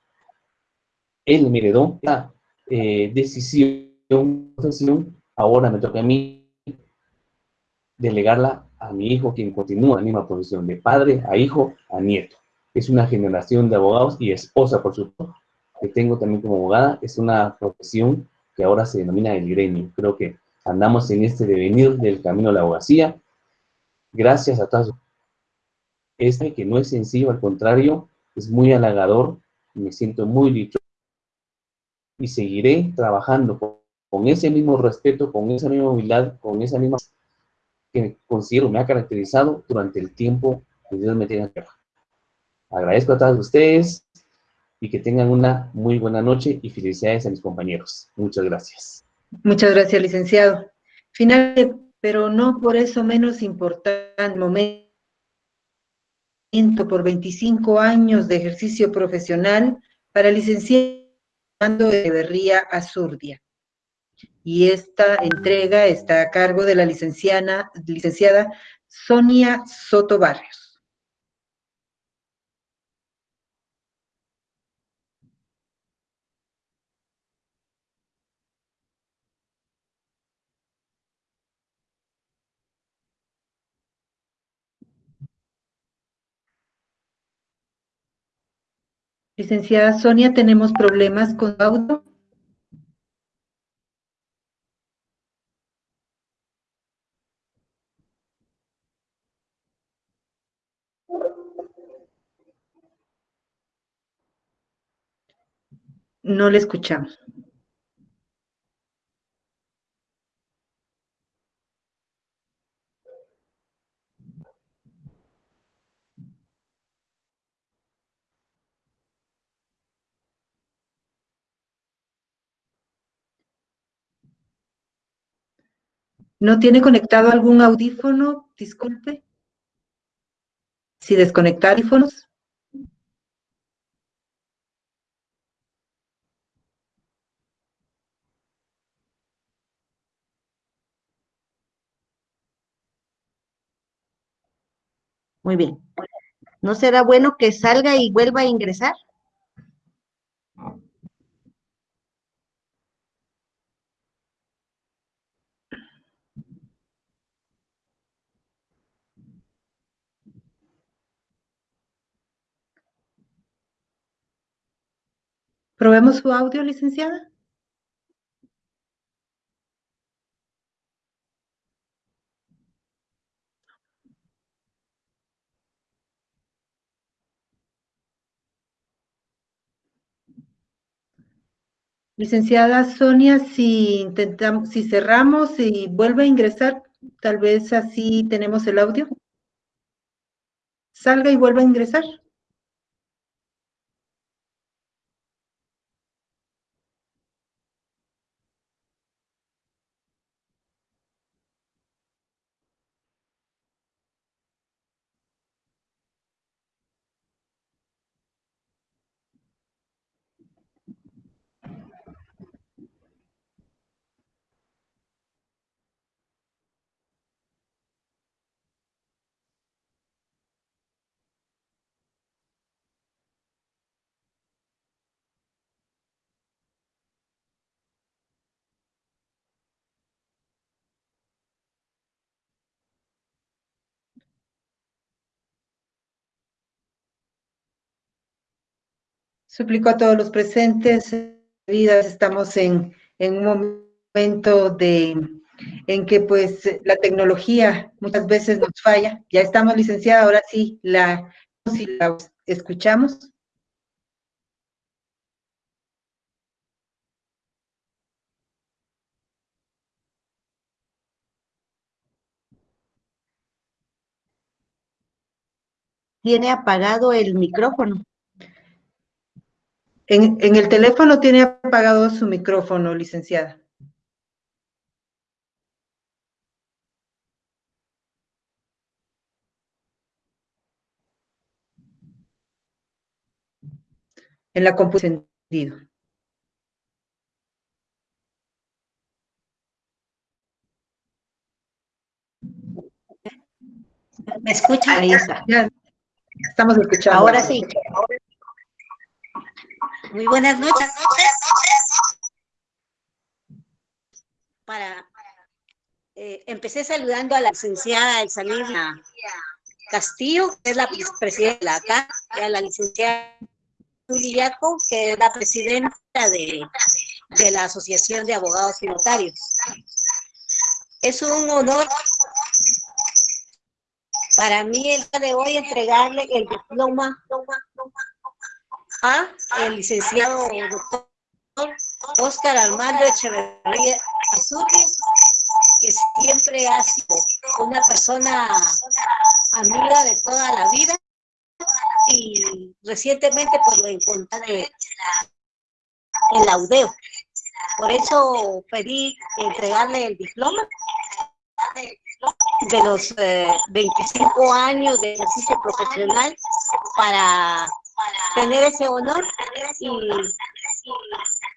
él me heredó la eh, decisión, ahora me toca a mí delegarla a mi hijo, quien continúa en la misma posición, de padre a hijo a nieto. Es una generación de abogados y esposa, por supuesto, que tengo también como abogada. Es una profesión que ahora se denomina el gremio. Creo que andamos en este devenir del camino de la abogacía. Gracias a todos. Este que no es sencillo, al contrario, es muy halagador. Me siento muy dicho y seguiré trabajando con, con ese mismo respeto, con esa misma humildad, con esa misma que considero me ha caracterizado durante el tiempo que Dios me tiene tierra. Agradezco a todos ustedes y que tengan una muy buena noche y felicidades a mis compañeros. Muchas gracias. Muchas gracias, licenciado. Finalmente, pero no por eso menos importante, momento por 25 años de ejercicio profesional para licenciado de Berría Azurdia y esta entrega está a cargo de la licenciada, licenciada Sonia Soto Barrios. Licenciada Sonia, tenemos problemas con audio. No le escuchamos. ¿No tiene conectado algún audífono? Disculpe. Si desconecta audífonos. Muy bien. ¿No será bueno que salga y vuelva a ingresar? ¿Probemos su audio, licenciada? Licenciada Sonia, si intentamos, si cerramos y vuelve a ingresar, tal vez así tenemos el audio. Salga y vuelva a ingresar. Suplico a todos los presentes, estamos en, en un momento de, en que pues la tecnología muchas veces nos falla. Ya estamos licenciada, ahora sí, la, si la escuchamos. Tiene apagado el micrófono. En, en el teléfono tiene apagado su micrófono, licenciada. En la computadora. ¿Me escucha? Ahí está. Ya estamos escuchando. Ahora sí. Muy buenas noches. Para, eh, empecé saludando a la licenciada Elsalina Castillo, que es la presidenta de la acá, y a la licenciada Juliaco, que es la presidenta de, de la Asociación de Abogados y Notarios. Es un honor para mí el día de hoy entregarle el diploma a el licenciado doctor Oscar Armando Echeverría Azurri, que siempre ha sido una persona amiga de toda la vida y recientemente pues lo encontré en la UDEO. Por eso pedí entregarle el diploma de los 25 eh, años de ejercicio profesional para tener ese honor y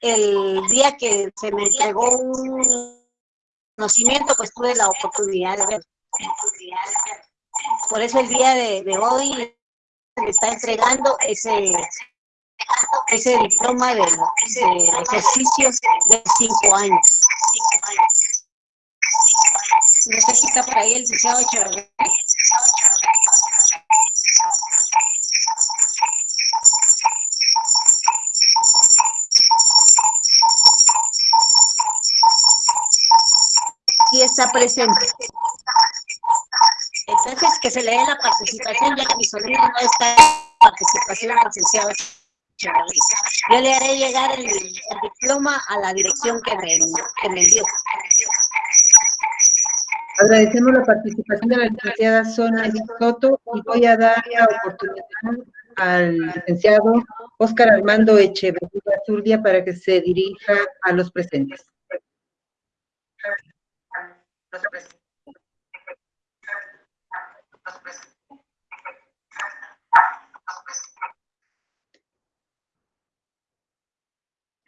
el día que se me entregó un conocimiento, pues tuve la oportunidad de ver. Por eso el día de, hoy me está entregando ese ese diploma de, de ejercicios de cinco años. No sé si está por ahí el licenciado Echeverría. Sí está presente. Entonces, que se le dé la participación, ya que mi sobrino no está en participación, licenciado Yo le haré llegar el, diploma a la dirección que me, que dio. Agradecemos la participación de la licenciada Sonia Soto y voy a dar la oportunidad al licenciado Óscar Armando Echeverría Zurdia para que se dirija a los presentes.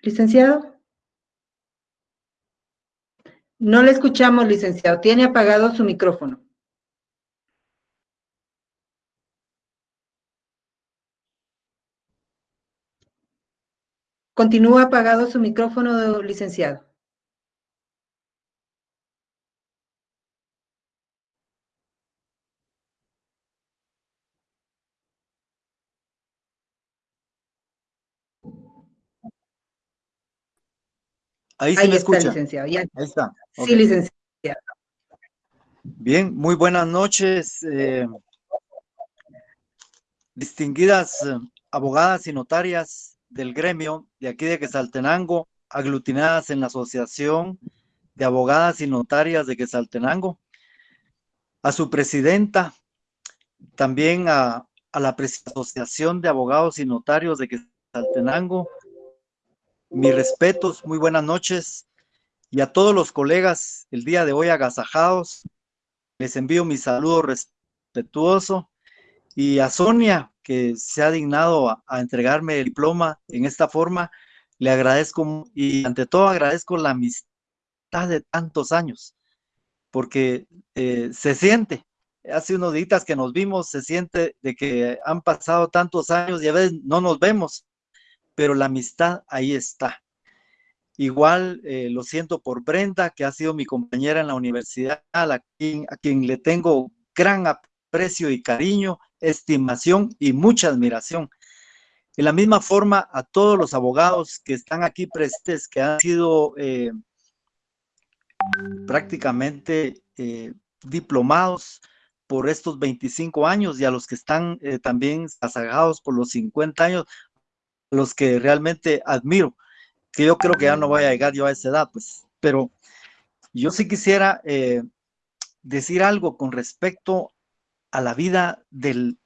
Licenciado. No le escuchamos, licenciado. Tiene apagado su micrófono. Continúa apagado su micrófono, licenciado. Ahí sí Ahí me está, escucha. licenciado. ya. Ahí está. Sí, licenciado. Bien, muy buenas noches, eh, distinguidas eh, abogadas y notarias del gremio de aquí de Quesaltenango, aglutinadas en la Asociación de Abogadas y Notarias de Quesaltenango, a su presidenta, también a, a la Asociación de Abogados y Notarios de Quesaltenango, mis respetos, muy buenas noches, y a todos los colegas el día de hoy agasajados, les envío mi saludo respetuoso. Y a Sonia, que se ha dignado a, entregarme el diploma en esta forma, le agradezco y ante todo agradezco la amistad de tantos años, porque eh, se siente, hace unos días que nos vimos, se siente de que han pasado tantos años y a veces no nos vemos, pero la amistad ahí está. Igual eh, lo siento por Brenda, que ha sido mi compañera en la universidad, a quien, quien le tengo gran aprecio y cariño, estimación y mucha admiración. De la misma forma, a todos los abogados que están aquí presentes, que han sido eh, prácticamente eh, diplomados por estos 25 años y a los que están también asagados por los 50 años, los que realmente admiro que yo creo que ya no voy a llegar yo a esa edad, pues, pero yo sí quisiera eh, decir algo con respecto a la vida del,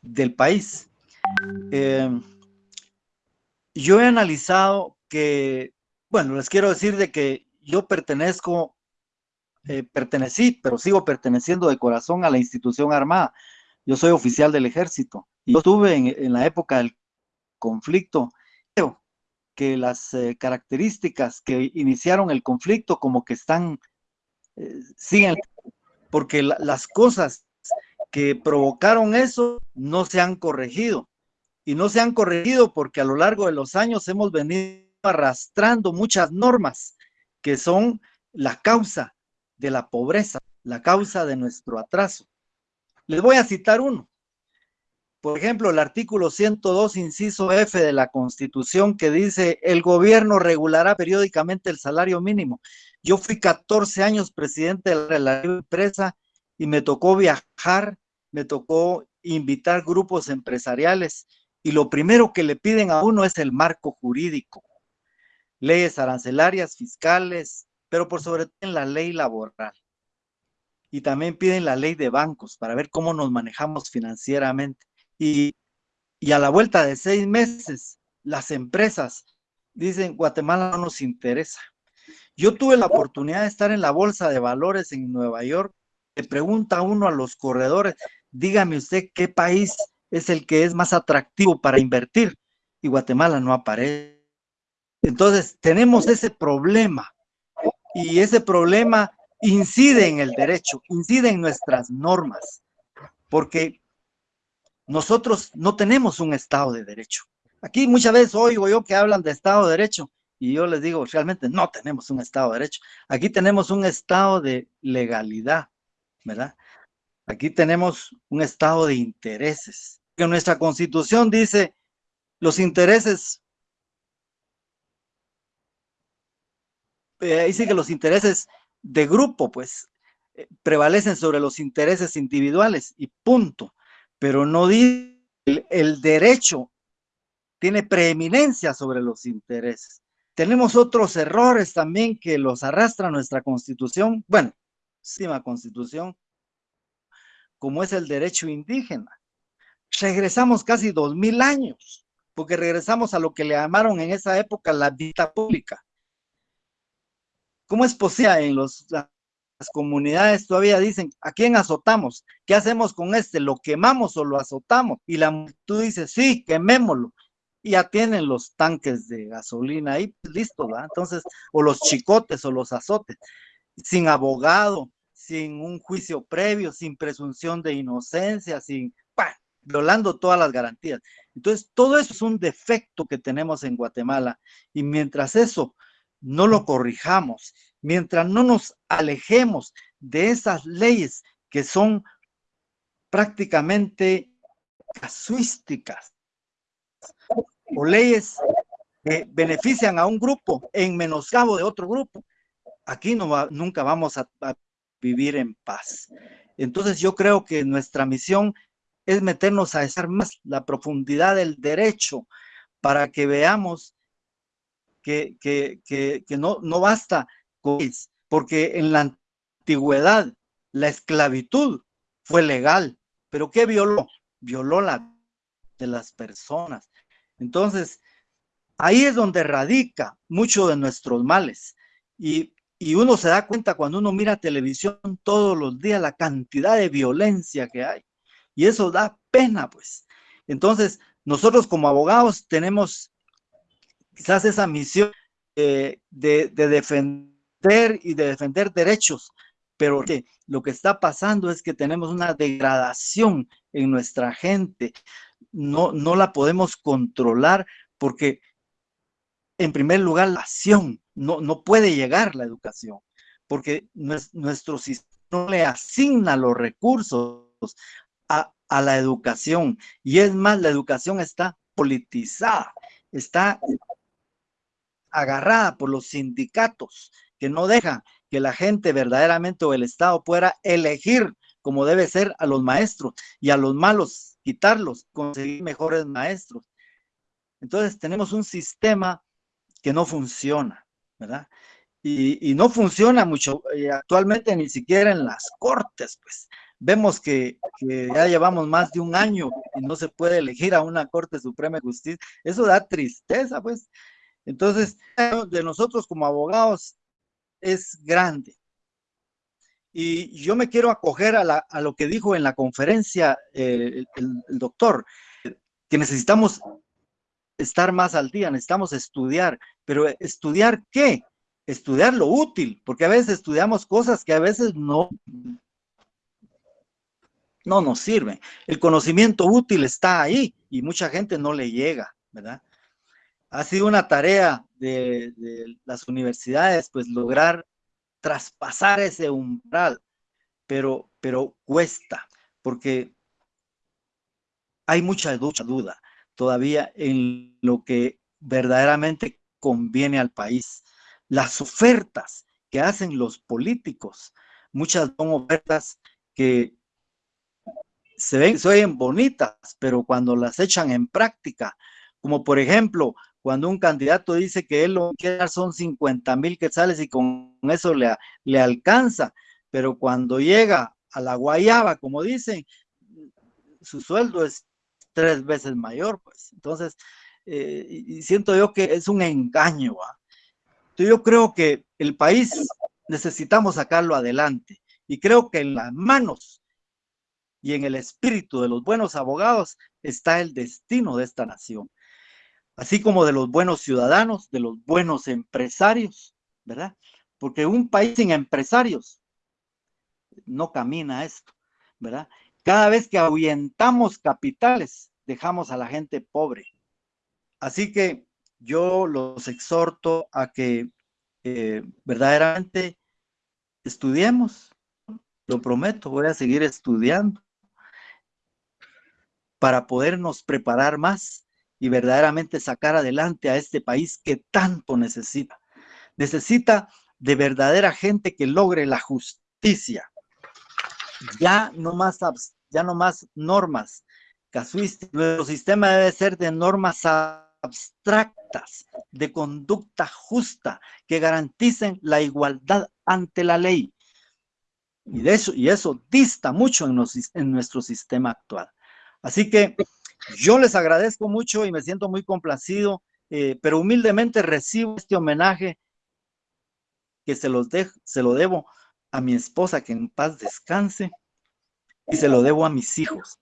del país. Eh, yo he analizado que, bueno, les quiero decir de que yo pertenezco, eh, pertenecí, pero sigo perteneciendo de corazón a la institución armada. Yo soy oficial del ejército. Yo estuve en, en la época del conflicto. Creo que las eh, características que iniciaron el conflicto como que están, eh, siguen, porque la- las cosas que provocaron eso no se han corregido. Y no se han corregido porque a lo largo de los años hemos venido arrastrando muchas normas que son la causa de la pobreza, la causa de nuestro atraso. Les voy a citar uno. Por ejemplo, el artículo 102, inciso F de la Constitución que dice, el gobierno regulará periódicamente el salario mínimo. Yo fui 14 años presidente de la empresa y me tocó viajar, me tocó invitar grupos empresariales y lo primero que le piden a uno es el marco jurídico, leyes arancelarias, fiscales, pero por sobre todo en la ley laboral. Y también piden la ley de bancos para ver cómo nos manejamos financieramente. Y, a la vuelta de seis meses, las empresas dicen, Guatemala no nos interesa. Yo tuve la oportunidad de estar en la Bolsa de Valores en Nueva York. Le pregunta uno a los corredores, dígame usted qué país es el que es más atractivo para invertir. Y Guatemala no aparece. Entonces, tenemos ese problema. Y ese problema incide en el derecho, incide en nuestras normas. Porque nosotros no tenemos un Estado de Derecho. Aquí muchas veces oigo yo que hablan de Estado de Derecho y yo les digo, realmente no tenemos un Estado de Derecho. Aquí tenemos un Estado de legalidad, ¿verdad? Aquí tenemos un Estado de intereses. Que nuestra Constitución dice los intereses, eh, dice que los intereses de grupo, pues, eh, prevalecen sobre los intereses individuales y punto pero no dice el, el derecho tiene preeminencia sobre los intereses. Tenemos otros errores también que los arrastra nuestra constitución, bueno, última constitución, como es el derecho indígena. Regresamos casi dos mil años, porque regresamos a lo que le llamaron en esa época la vida pública. ¿Cómo es posible en los comunidades todavía dicen, ¿a quién azotamos? ¿Qué hacemos con este? ¿Lo quemamos o lo azotamos? Y la multitud dice, sí, quemémoslo. Y ya tienen los tanques de gasolina ahí, pues, listo, ¿verdad? Entonces, o los chicotes o los azotes, sin abogado, sin un juicio previo, sin presunción de inocencia, sin, violando todas las garantías. Entonces, todo eso es un defecto que tenemos en Guatemala. Y mientras eso no lo corrijamos, mientras no nos alejemos de esas leyes que son prácticamente casuísticas o leyes que benefician a un grupo en menoscabo de otro grupo, aquí no nunca vamos a, a vivir en paz. Entonces yo creo que nuestra misión es meternos a estar más la profundidad del derecho para que veamos que, no, no basta con porque en la antigüedad la esclavitud fue legal, pero ¿qué violó? Violó la de las personas. Entonces, ahí es donde radica mucho de nuestros males. Y, y uno se da cuenta cuando uno mira televisión todos los días la cantidad de violencia que hay. Y eso da pena, pues. Entonces, nosotros como abogados tenemos quizás esa misión de, defender y de defender derechos, pero lo que está pasando es que tenemos una degradación en nuestra gente. No, no la podemos controlar porque, en primer lugar, la acción, no, no puede llegar la educación, porque nuestro sistema no le asigna los recursos a, la educación. Y es más, la educación está politizada, está agarrada por los sindicatos que no dejan que la gente verdaderamente o el Estado pueda elegir como debe ser a los maestros y a los malos quitarlos, conseguir mejores maestros. Entonces tenemos un sistema que no funciona, ¿verdad? Y, no funciona mucho eh, actualmente ni siquiera en las cortes, pues vemos que, ya llevamos más de un año y no se puede elegir a una Corte Suprema de Justicia. Eso da tristeza, pues. Entonces, de nosotros como abogados es grande. Y yo me quiero acoger a, lo que dijo en la conferencia eh, el, doctor, que necesitamos estar más al día, necesitamos estudiar, pero estudiar qué? Estudiar lo útil, porque a veces estudiamos cosas que a veces no, no nos sirve. El conocimiento útil está ahí y mucha gente no le llega, ¿verdad? Ha sido una tarea de, las universidades, pues lograr traspasar ese umbral, pero, pero cuesta, porque hay mucha mucha duda todavía en lo que verdaderamente conviene al país. Las ofertas que hacen los políticos, muchas son ofertas que se ven, se oyen bonitas, pero cuando las echan en práctica, como por ejemplo, cuando un candidato dice que él lo quiere dar son 50 mil quetzales y con eso le, alcanza, pero cuando llega a la guayaba, como dicen, su sueldo es tres veces mayor, pues. Entonces, eh, siento yo que es un engaño. Yo creo que el país necesitamos sacarlo adelante y creo que en las manos y en el espíritu de los buenos abogados está el destino de esta nación, así como de los buenos ciudadanos, de los buenos empresarios, ¿verdad? Porque un país sin empresarios no camina esto, ¿verdad? Cada vez que ahuyentamos capitales, dejamos a la gente pobre. Así que yo los exhorto a que eh, verdaderamente estudiemos, lo prometo, voy a seguir estudiando para podernos preparar más y verdaderamente sacar adelante a este país que tanto necesita. Necesita de verdadera gente que logre la justicia. Ya no más, ya no más normas casuísticas. Nuestro sistema debe ser de normas abstractas, de conducta justa, que garanticen la igualdad ante la ley. Y, de eso, y eso dista mucho en, en nuestro sistema actual. Así que yo les agradezco mucho y me siento muy complacido, eh, pero humildemente recibo este homenaje que se, los se lo debo a mi esposa que en paz descanse y se lo debo a mis hijos,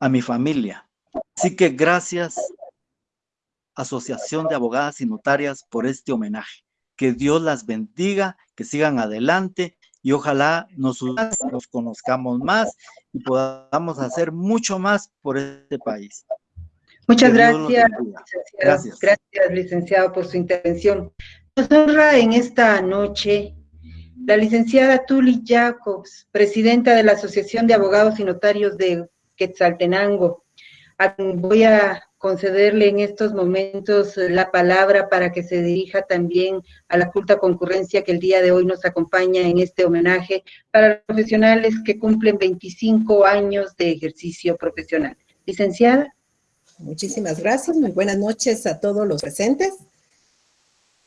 a mi familia. Así que gracias Asociación de Abogadas y Notarias por este homenaje. Que Dios las bendiga, que sigan adelante y ojalá nos, nos conozcamos más y podamos hacer mucho más por este país. Muchas gracias, gracias. Gracias, licenciado, por su intervención. Nos honra en esta noche la licenciada Tuli Jacobs, presidenta de la Asociación de Abogados y Notarios de Quetzaltenango, voy a concederle en estos momentos la palabra para que se dirija también a la culta concurrencia que el día de hoy nos acompaña en este homenaje para los profesionales que cumplen 25 años de ejercicio profesional. Licenciada. Muchísimas gracias, muy buenas noches a todos los presentes.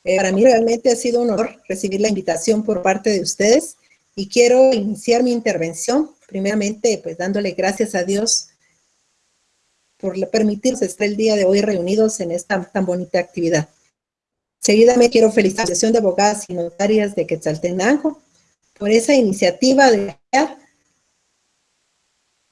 Eh, para mí realmente ha sido un honor recibir la invitación por parte de ustedes y quiero iniciar mi intervención primeramente pues dándole gracias a Dios por permitirse estar el día de hoy reunidos en esta tan bonita actividad. Seguida me quiero felicitar a la Asociación de Abogadas y Notarias de Quetzaltenango por esa iniciativa de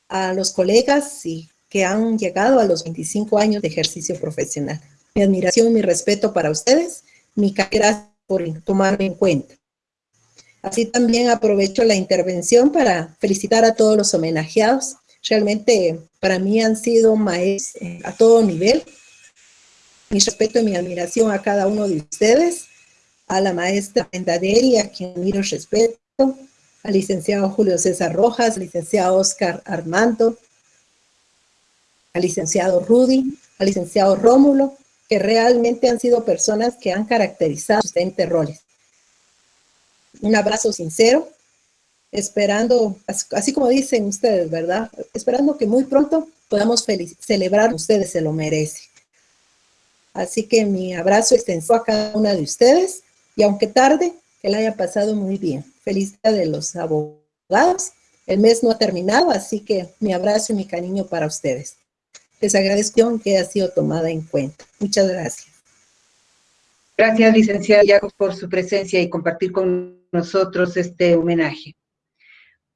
a los colegas y que han llegado a los 25 años de ejercicio profesional. Mi admiración mi respeto para ustedes, mi gracias por tomarme en cuenta. Así también aprovecho la intervención para felicitar a todos los homenajeados realmente para mí han sido maestros eh, a todo nivel. Mi respeto y mi admiración a cada uno de ustedes, a la maestra Pendaderi, a quien miro respeto, al licenciado Julio César Rojas, al licenciado Oscar Armando, al licenciado Rudy, al licenciado Rómulo, que realmente han sido personas que han caracterizado sus roles. Un abrazo sincero esperando, así como dicen ustedes, ¿verdad? Esperando que muy pronto podamos celebrar, ustedes se lo merecen. Así que mi abrazo extenso a cada una de ustedes y aunque tarde, que la haya pasado muy bien. Feliz día de los abogados. El mes no ha terminado, así que mi abrazo y mi cariño para ustedes. Les agradezco que haya sido tomada en cuenta. Muchas gracias. Gracias, licenciada Yago, por su presencia y compartir con nosotros este homenaje.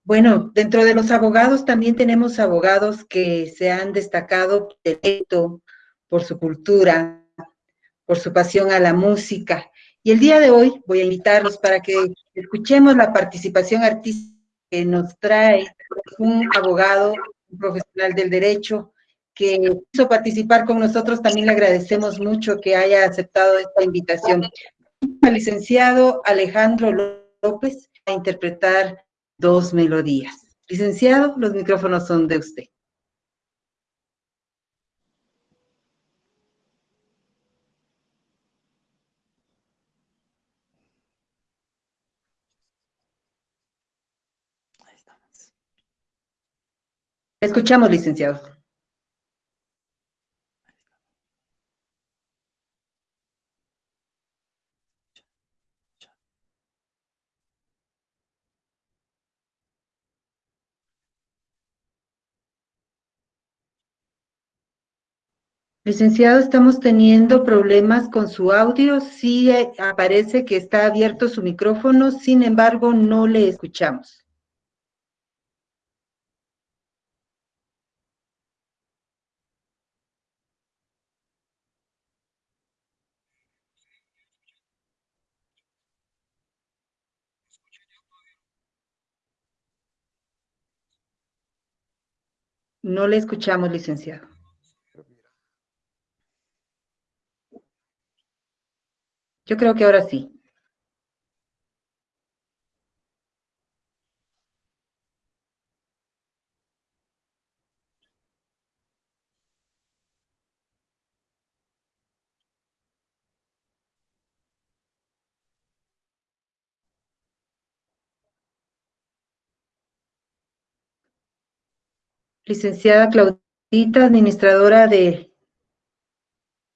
Bueno, dentro de los abogados también tenemos abogados que se han destacado por su cultura, por su pasión a la música. Y el día de hoy voy a invitarlos para que escuchemos la participación artística que nos trae un abogado, un profesional del derecho, que quiso participar con nosotros. También le agradecemos mucho que haya aceptado esta invitación. Al licenciado Alejandro López a interpretar dos melodías. Licenciado, los micrófonos son de usted. Escuchamos, licenciado. Licenciado, estamos teniendo problemas con su audio. Sí eh, aparece que está abierto su micrófono, sin embargo, no le escuchamos. No le escuchamos, licenciado. Yo creo que ahora sí. Licenciada Claudita, administradora de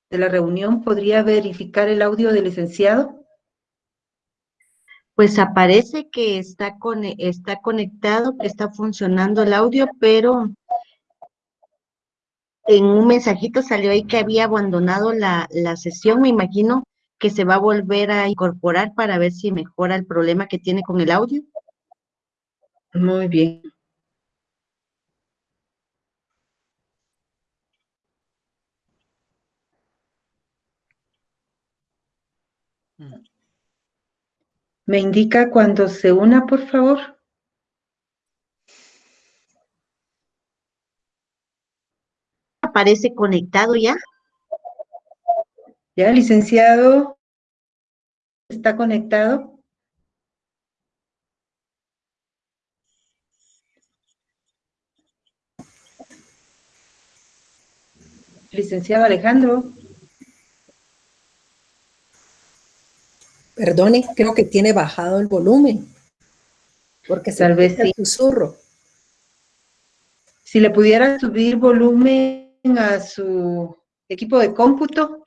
de la reunión, ¿podría verificar el audio del licenciado? Pues aparece que está, con, está conectado, que está funcionando el audio, pero en un mensajito salió ahí que había abandonado la, la sesión, me imagino que se va a volver a incorporar para ver si mejora el problema que tiene con el audio. Muy bien. ¿Me indica cuando se una, por favor? ¿Aparece conectado ya? Ya, licenciado. ¿Está conectado? Licenciado Alejandro. Perdone, creo que tiene bajado el volumen. Porque se Tal vez escucha sí. el susurro. Si le pudiera subir volumen a su equipo de cómputo.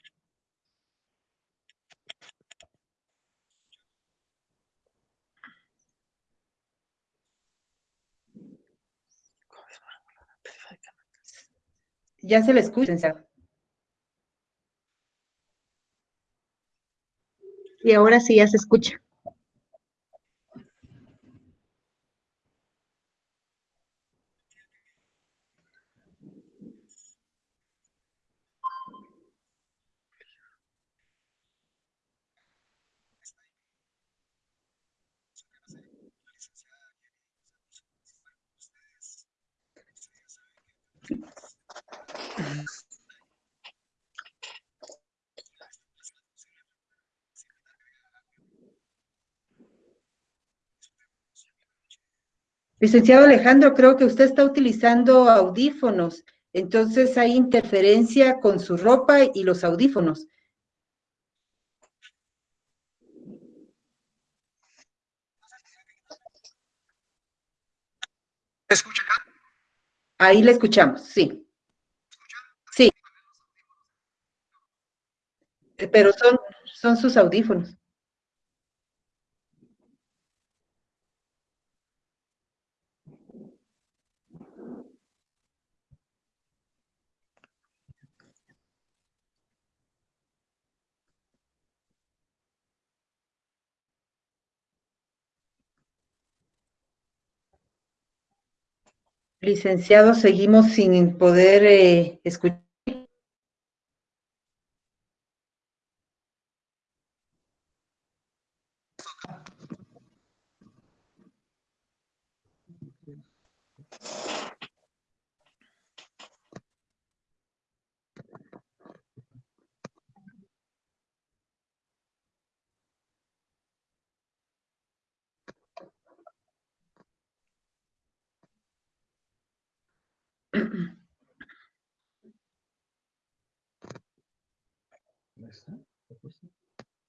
Ya se le escucha, Y ahora sí ya se escucha. Licenciado Alejandro, creo que usted está utilizando audífonos, entonces hay interferencia con su ropa y los audífonos. escucha acá? Ahí le escuchamos, sí. Sí. Eh, Pero son, son sus audífonos. Licenciado, seguimos sin poder eh, escuchar.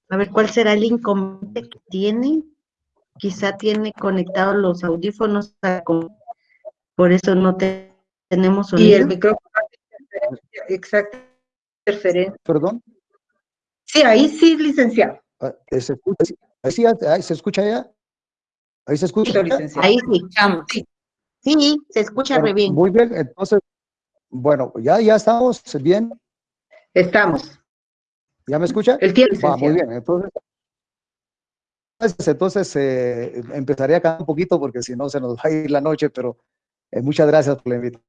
A ver, ¿cuál será el inconveniente que tiene? Quizá tiene conectados los audífonos, por eso no te- tenemos Y sonido. el micrófono, exacto, interferencia. Perdón. Sí, ahí sí, licenciado. Ah, eh, ¿Se escucha? Ahí sí, ahí se escucha ya. Ahí se escucha. Ahí sí. Sí, se escucha Bueno, re bien. Muy bien, entonces, bueno, ya, ya estamos bien. Estamos. ¿Ya me escucha? El tiempo, Va, muy bien, entonces. Entonces, entonces eh, empezaré acá un poquito porque si no se nos va a ir la noche, pero eh, muchas gracias por la invitación.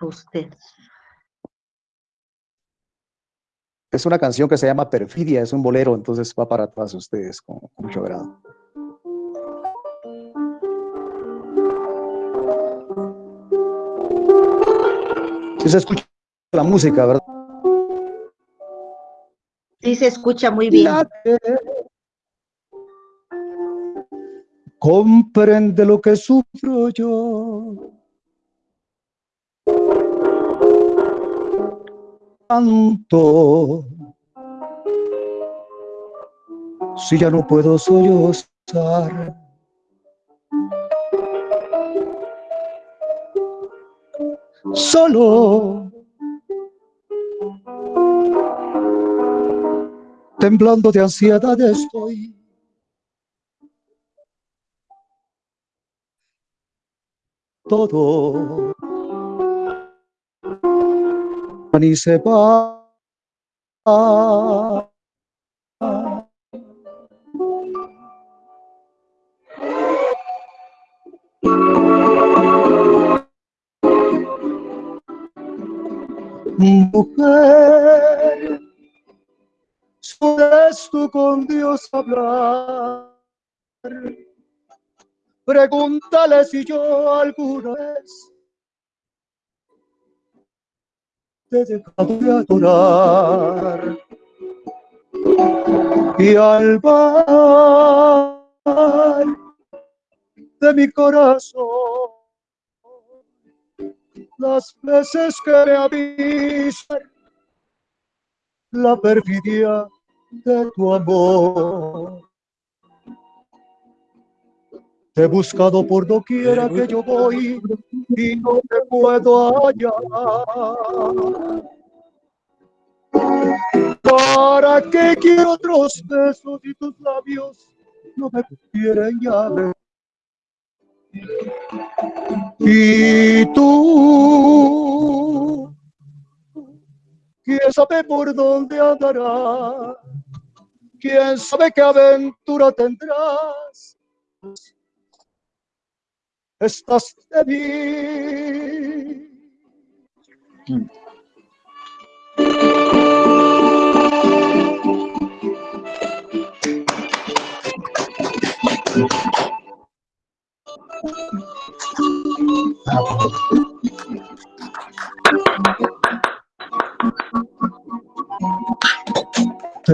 A usted. Es una canción que se llama Perfidia, es un bolero, entonces va para todas ustedes con, con mucho agrado. Sí se escucha la música, ¿verdad? Sí, se escucha muy bien. Comprende lo que sufro yo. Tanto. Si ya no puedo sollozar. Solo. temblando de ansiedad estoy. Todo ni se va. Mujer ¿sueles tú con Dios hablar? Pregúntale si yo alguna vez te he dejado de adorar. Y al bar de mi corazón, las veces que me avisan la perfidia de tu amor. Te he buscado por doquiera que yo voy y no te puedo hallar. ¿Para qué quiero otros besos y tus labios no me quieren ya Y tú, ¿quién sabe por dónde andarás? ¿Quién sabe qué aventura tendrás? Estás de mí.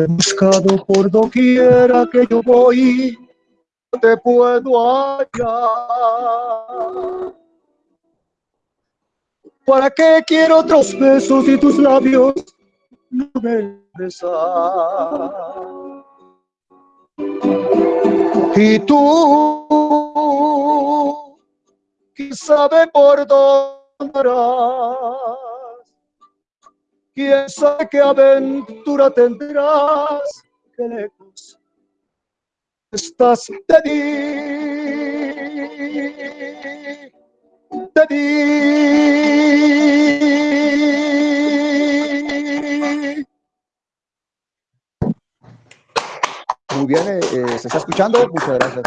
Buscado por doquiera que yo voy, te puedo hallar. ¿Para qué quiero otros besos y tus labios no me besan? Y tú, ¿quién sabe por dónde harás? ¿Quién sabe qué aventura tendrás? ¿Qué lejos estás de mí? De mí. Muy bien, eh, eh, ¿se está escuchando? Muchas gracias.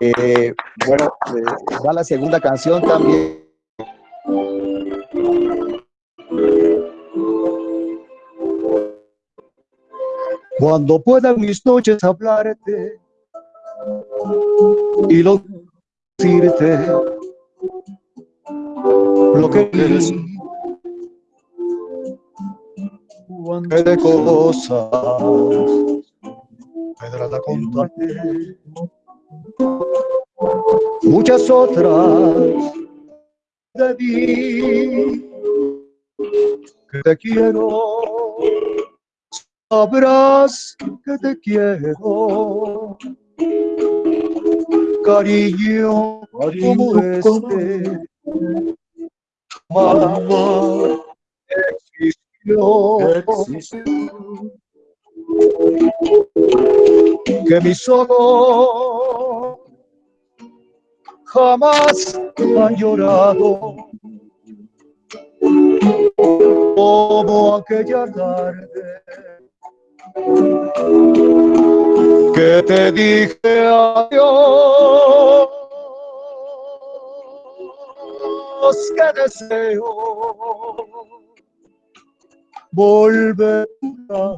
Eh, bueno, eh, va la segunda canción también. Cuando puedan mis noches hablarte y lo decirte lo que eres qué de cosas podrás contarte muchas otras de mí que te quiero. Sabrás que te quiero. Cariño como este. Mamá existió. Que mis ojos jamás han llorado como aquella tarde que te dije adiós, que deseo volver a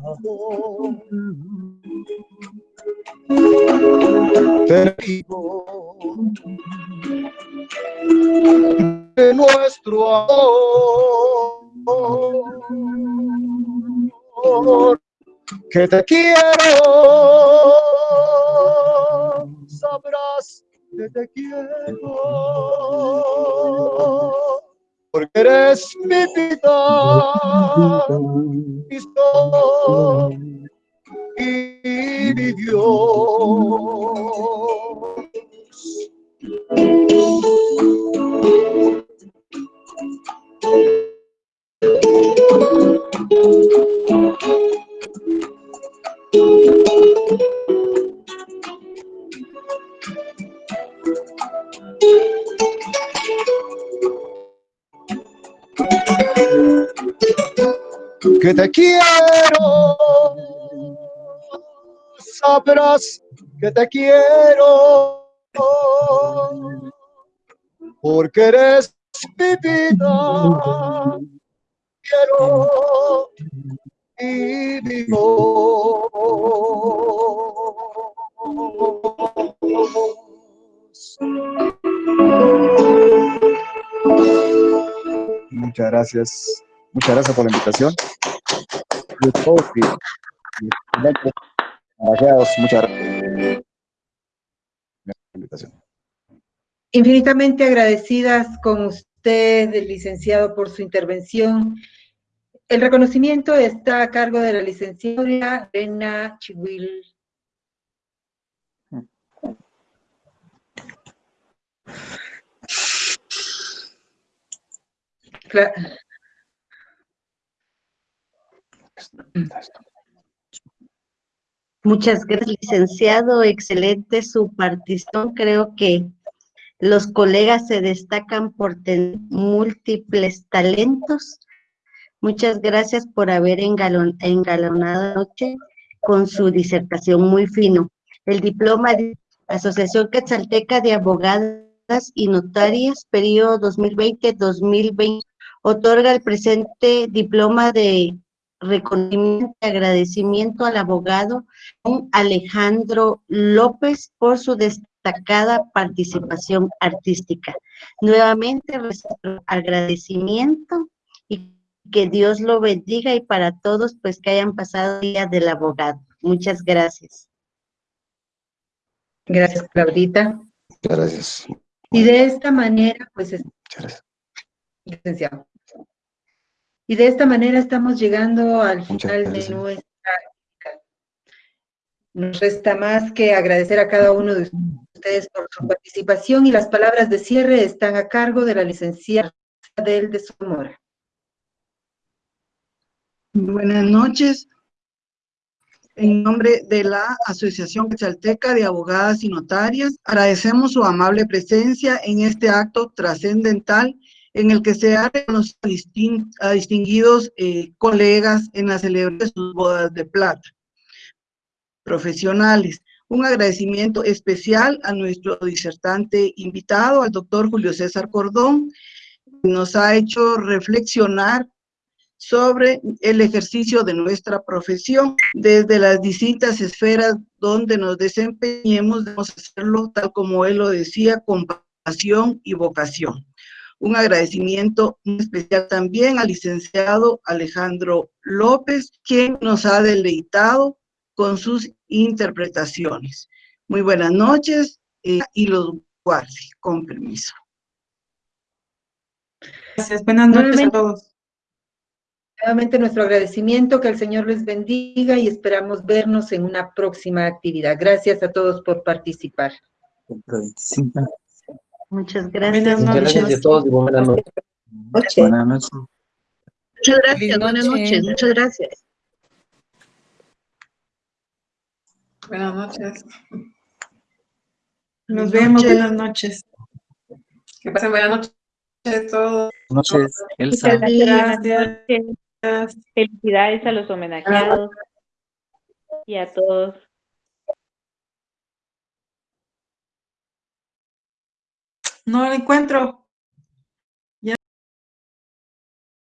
de nuestro amor que te quiero, sabrás que te quiero, porque eres mi vida, mi sol y Dios. Que te quiero, sabrás que te quiero, porque eres mi vida quiero y vivo. Muchas gracias. Muchas gracias por la invitación. Muchas gracias. Invitación. Infinitamente agradecidas con usted, licenciado, por su intervención. El reconocimiento está a cargo de la licenciada Elena Chihuil. Cla- Muchas gracias, licenciado. Excelente su partición. Creo que los colegas se destacan por tener múltiples talentos. Muchas gracias por haber engalon- engalonado noche con su disertación muy fino. El diploma de Asociación Quetzalteca de Abogadas y Notarias, periodo 2020-2020, otorga el presente diploma de reconocimiento y agradecimiento al abogado Alejandro López por su destacada participación artística. Nuevamente, nuestro agradecimiento y que Dios lo bendiga y para todos, pues que hayan pasado Día del Abogado. Muchas gracias. Gracias, Claudita. Muchas gracias. Y de esta manera, pues, es- licenciado. Y de esta manera estamos llegando al final de nuestra. Nos resta más que agradecer a cada uno de ustedes por su participación y las palabras de cierre están a cargo de la licenciada Del de Somora. Buenas noches. En nombre de la Asociación Quetzalteca de Abogadas y Notarias, agradecemos su amable presencia en este acto trascendental en el que se ha reconocido a distin- a distinguidos eh, colegas en la celebración de sus bodas de plata profesionales. Un agradecimiento especial a nuestro disertante invitado, al doctor Julio César Cordón, que nos ha hecho reflexionar sobre el ejercicio de nuestra profesión desde las distintas esferas donde nos desempeñemos, debemos hacerlo tal como él lo decía, con pasión y vocación. Un agradecimiento muy especial también al licenciado Alejandro López, quien nos ha deleitado con sus interpretaciones. Muy buenas noches eh, y los guarde, con permiso. Gracias, buenas noches a todos. Nuevamente nuestro agradecimiento, que el Señor les bendiga y esperamos vernos en una próxima actividad. Gracias a todos por participar. Muchas gracias. Muchas gracias a todos y buenas noches. Buenas noches. Muchas gracias, buenas noches, muchas gracias. Buenas noches. Nos vemos, buenas noches. Que pasen buenas noches a todos. Buenas noches, Elsa. Muchas gracias. Felicidades a los homenajeados y a todos. No lo encuentro.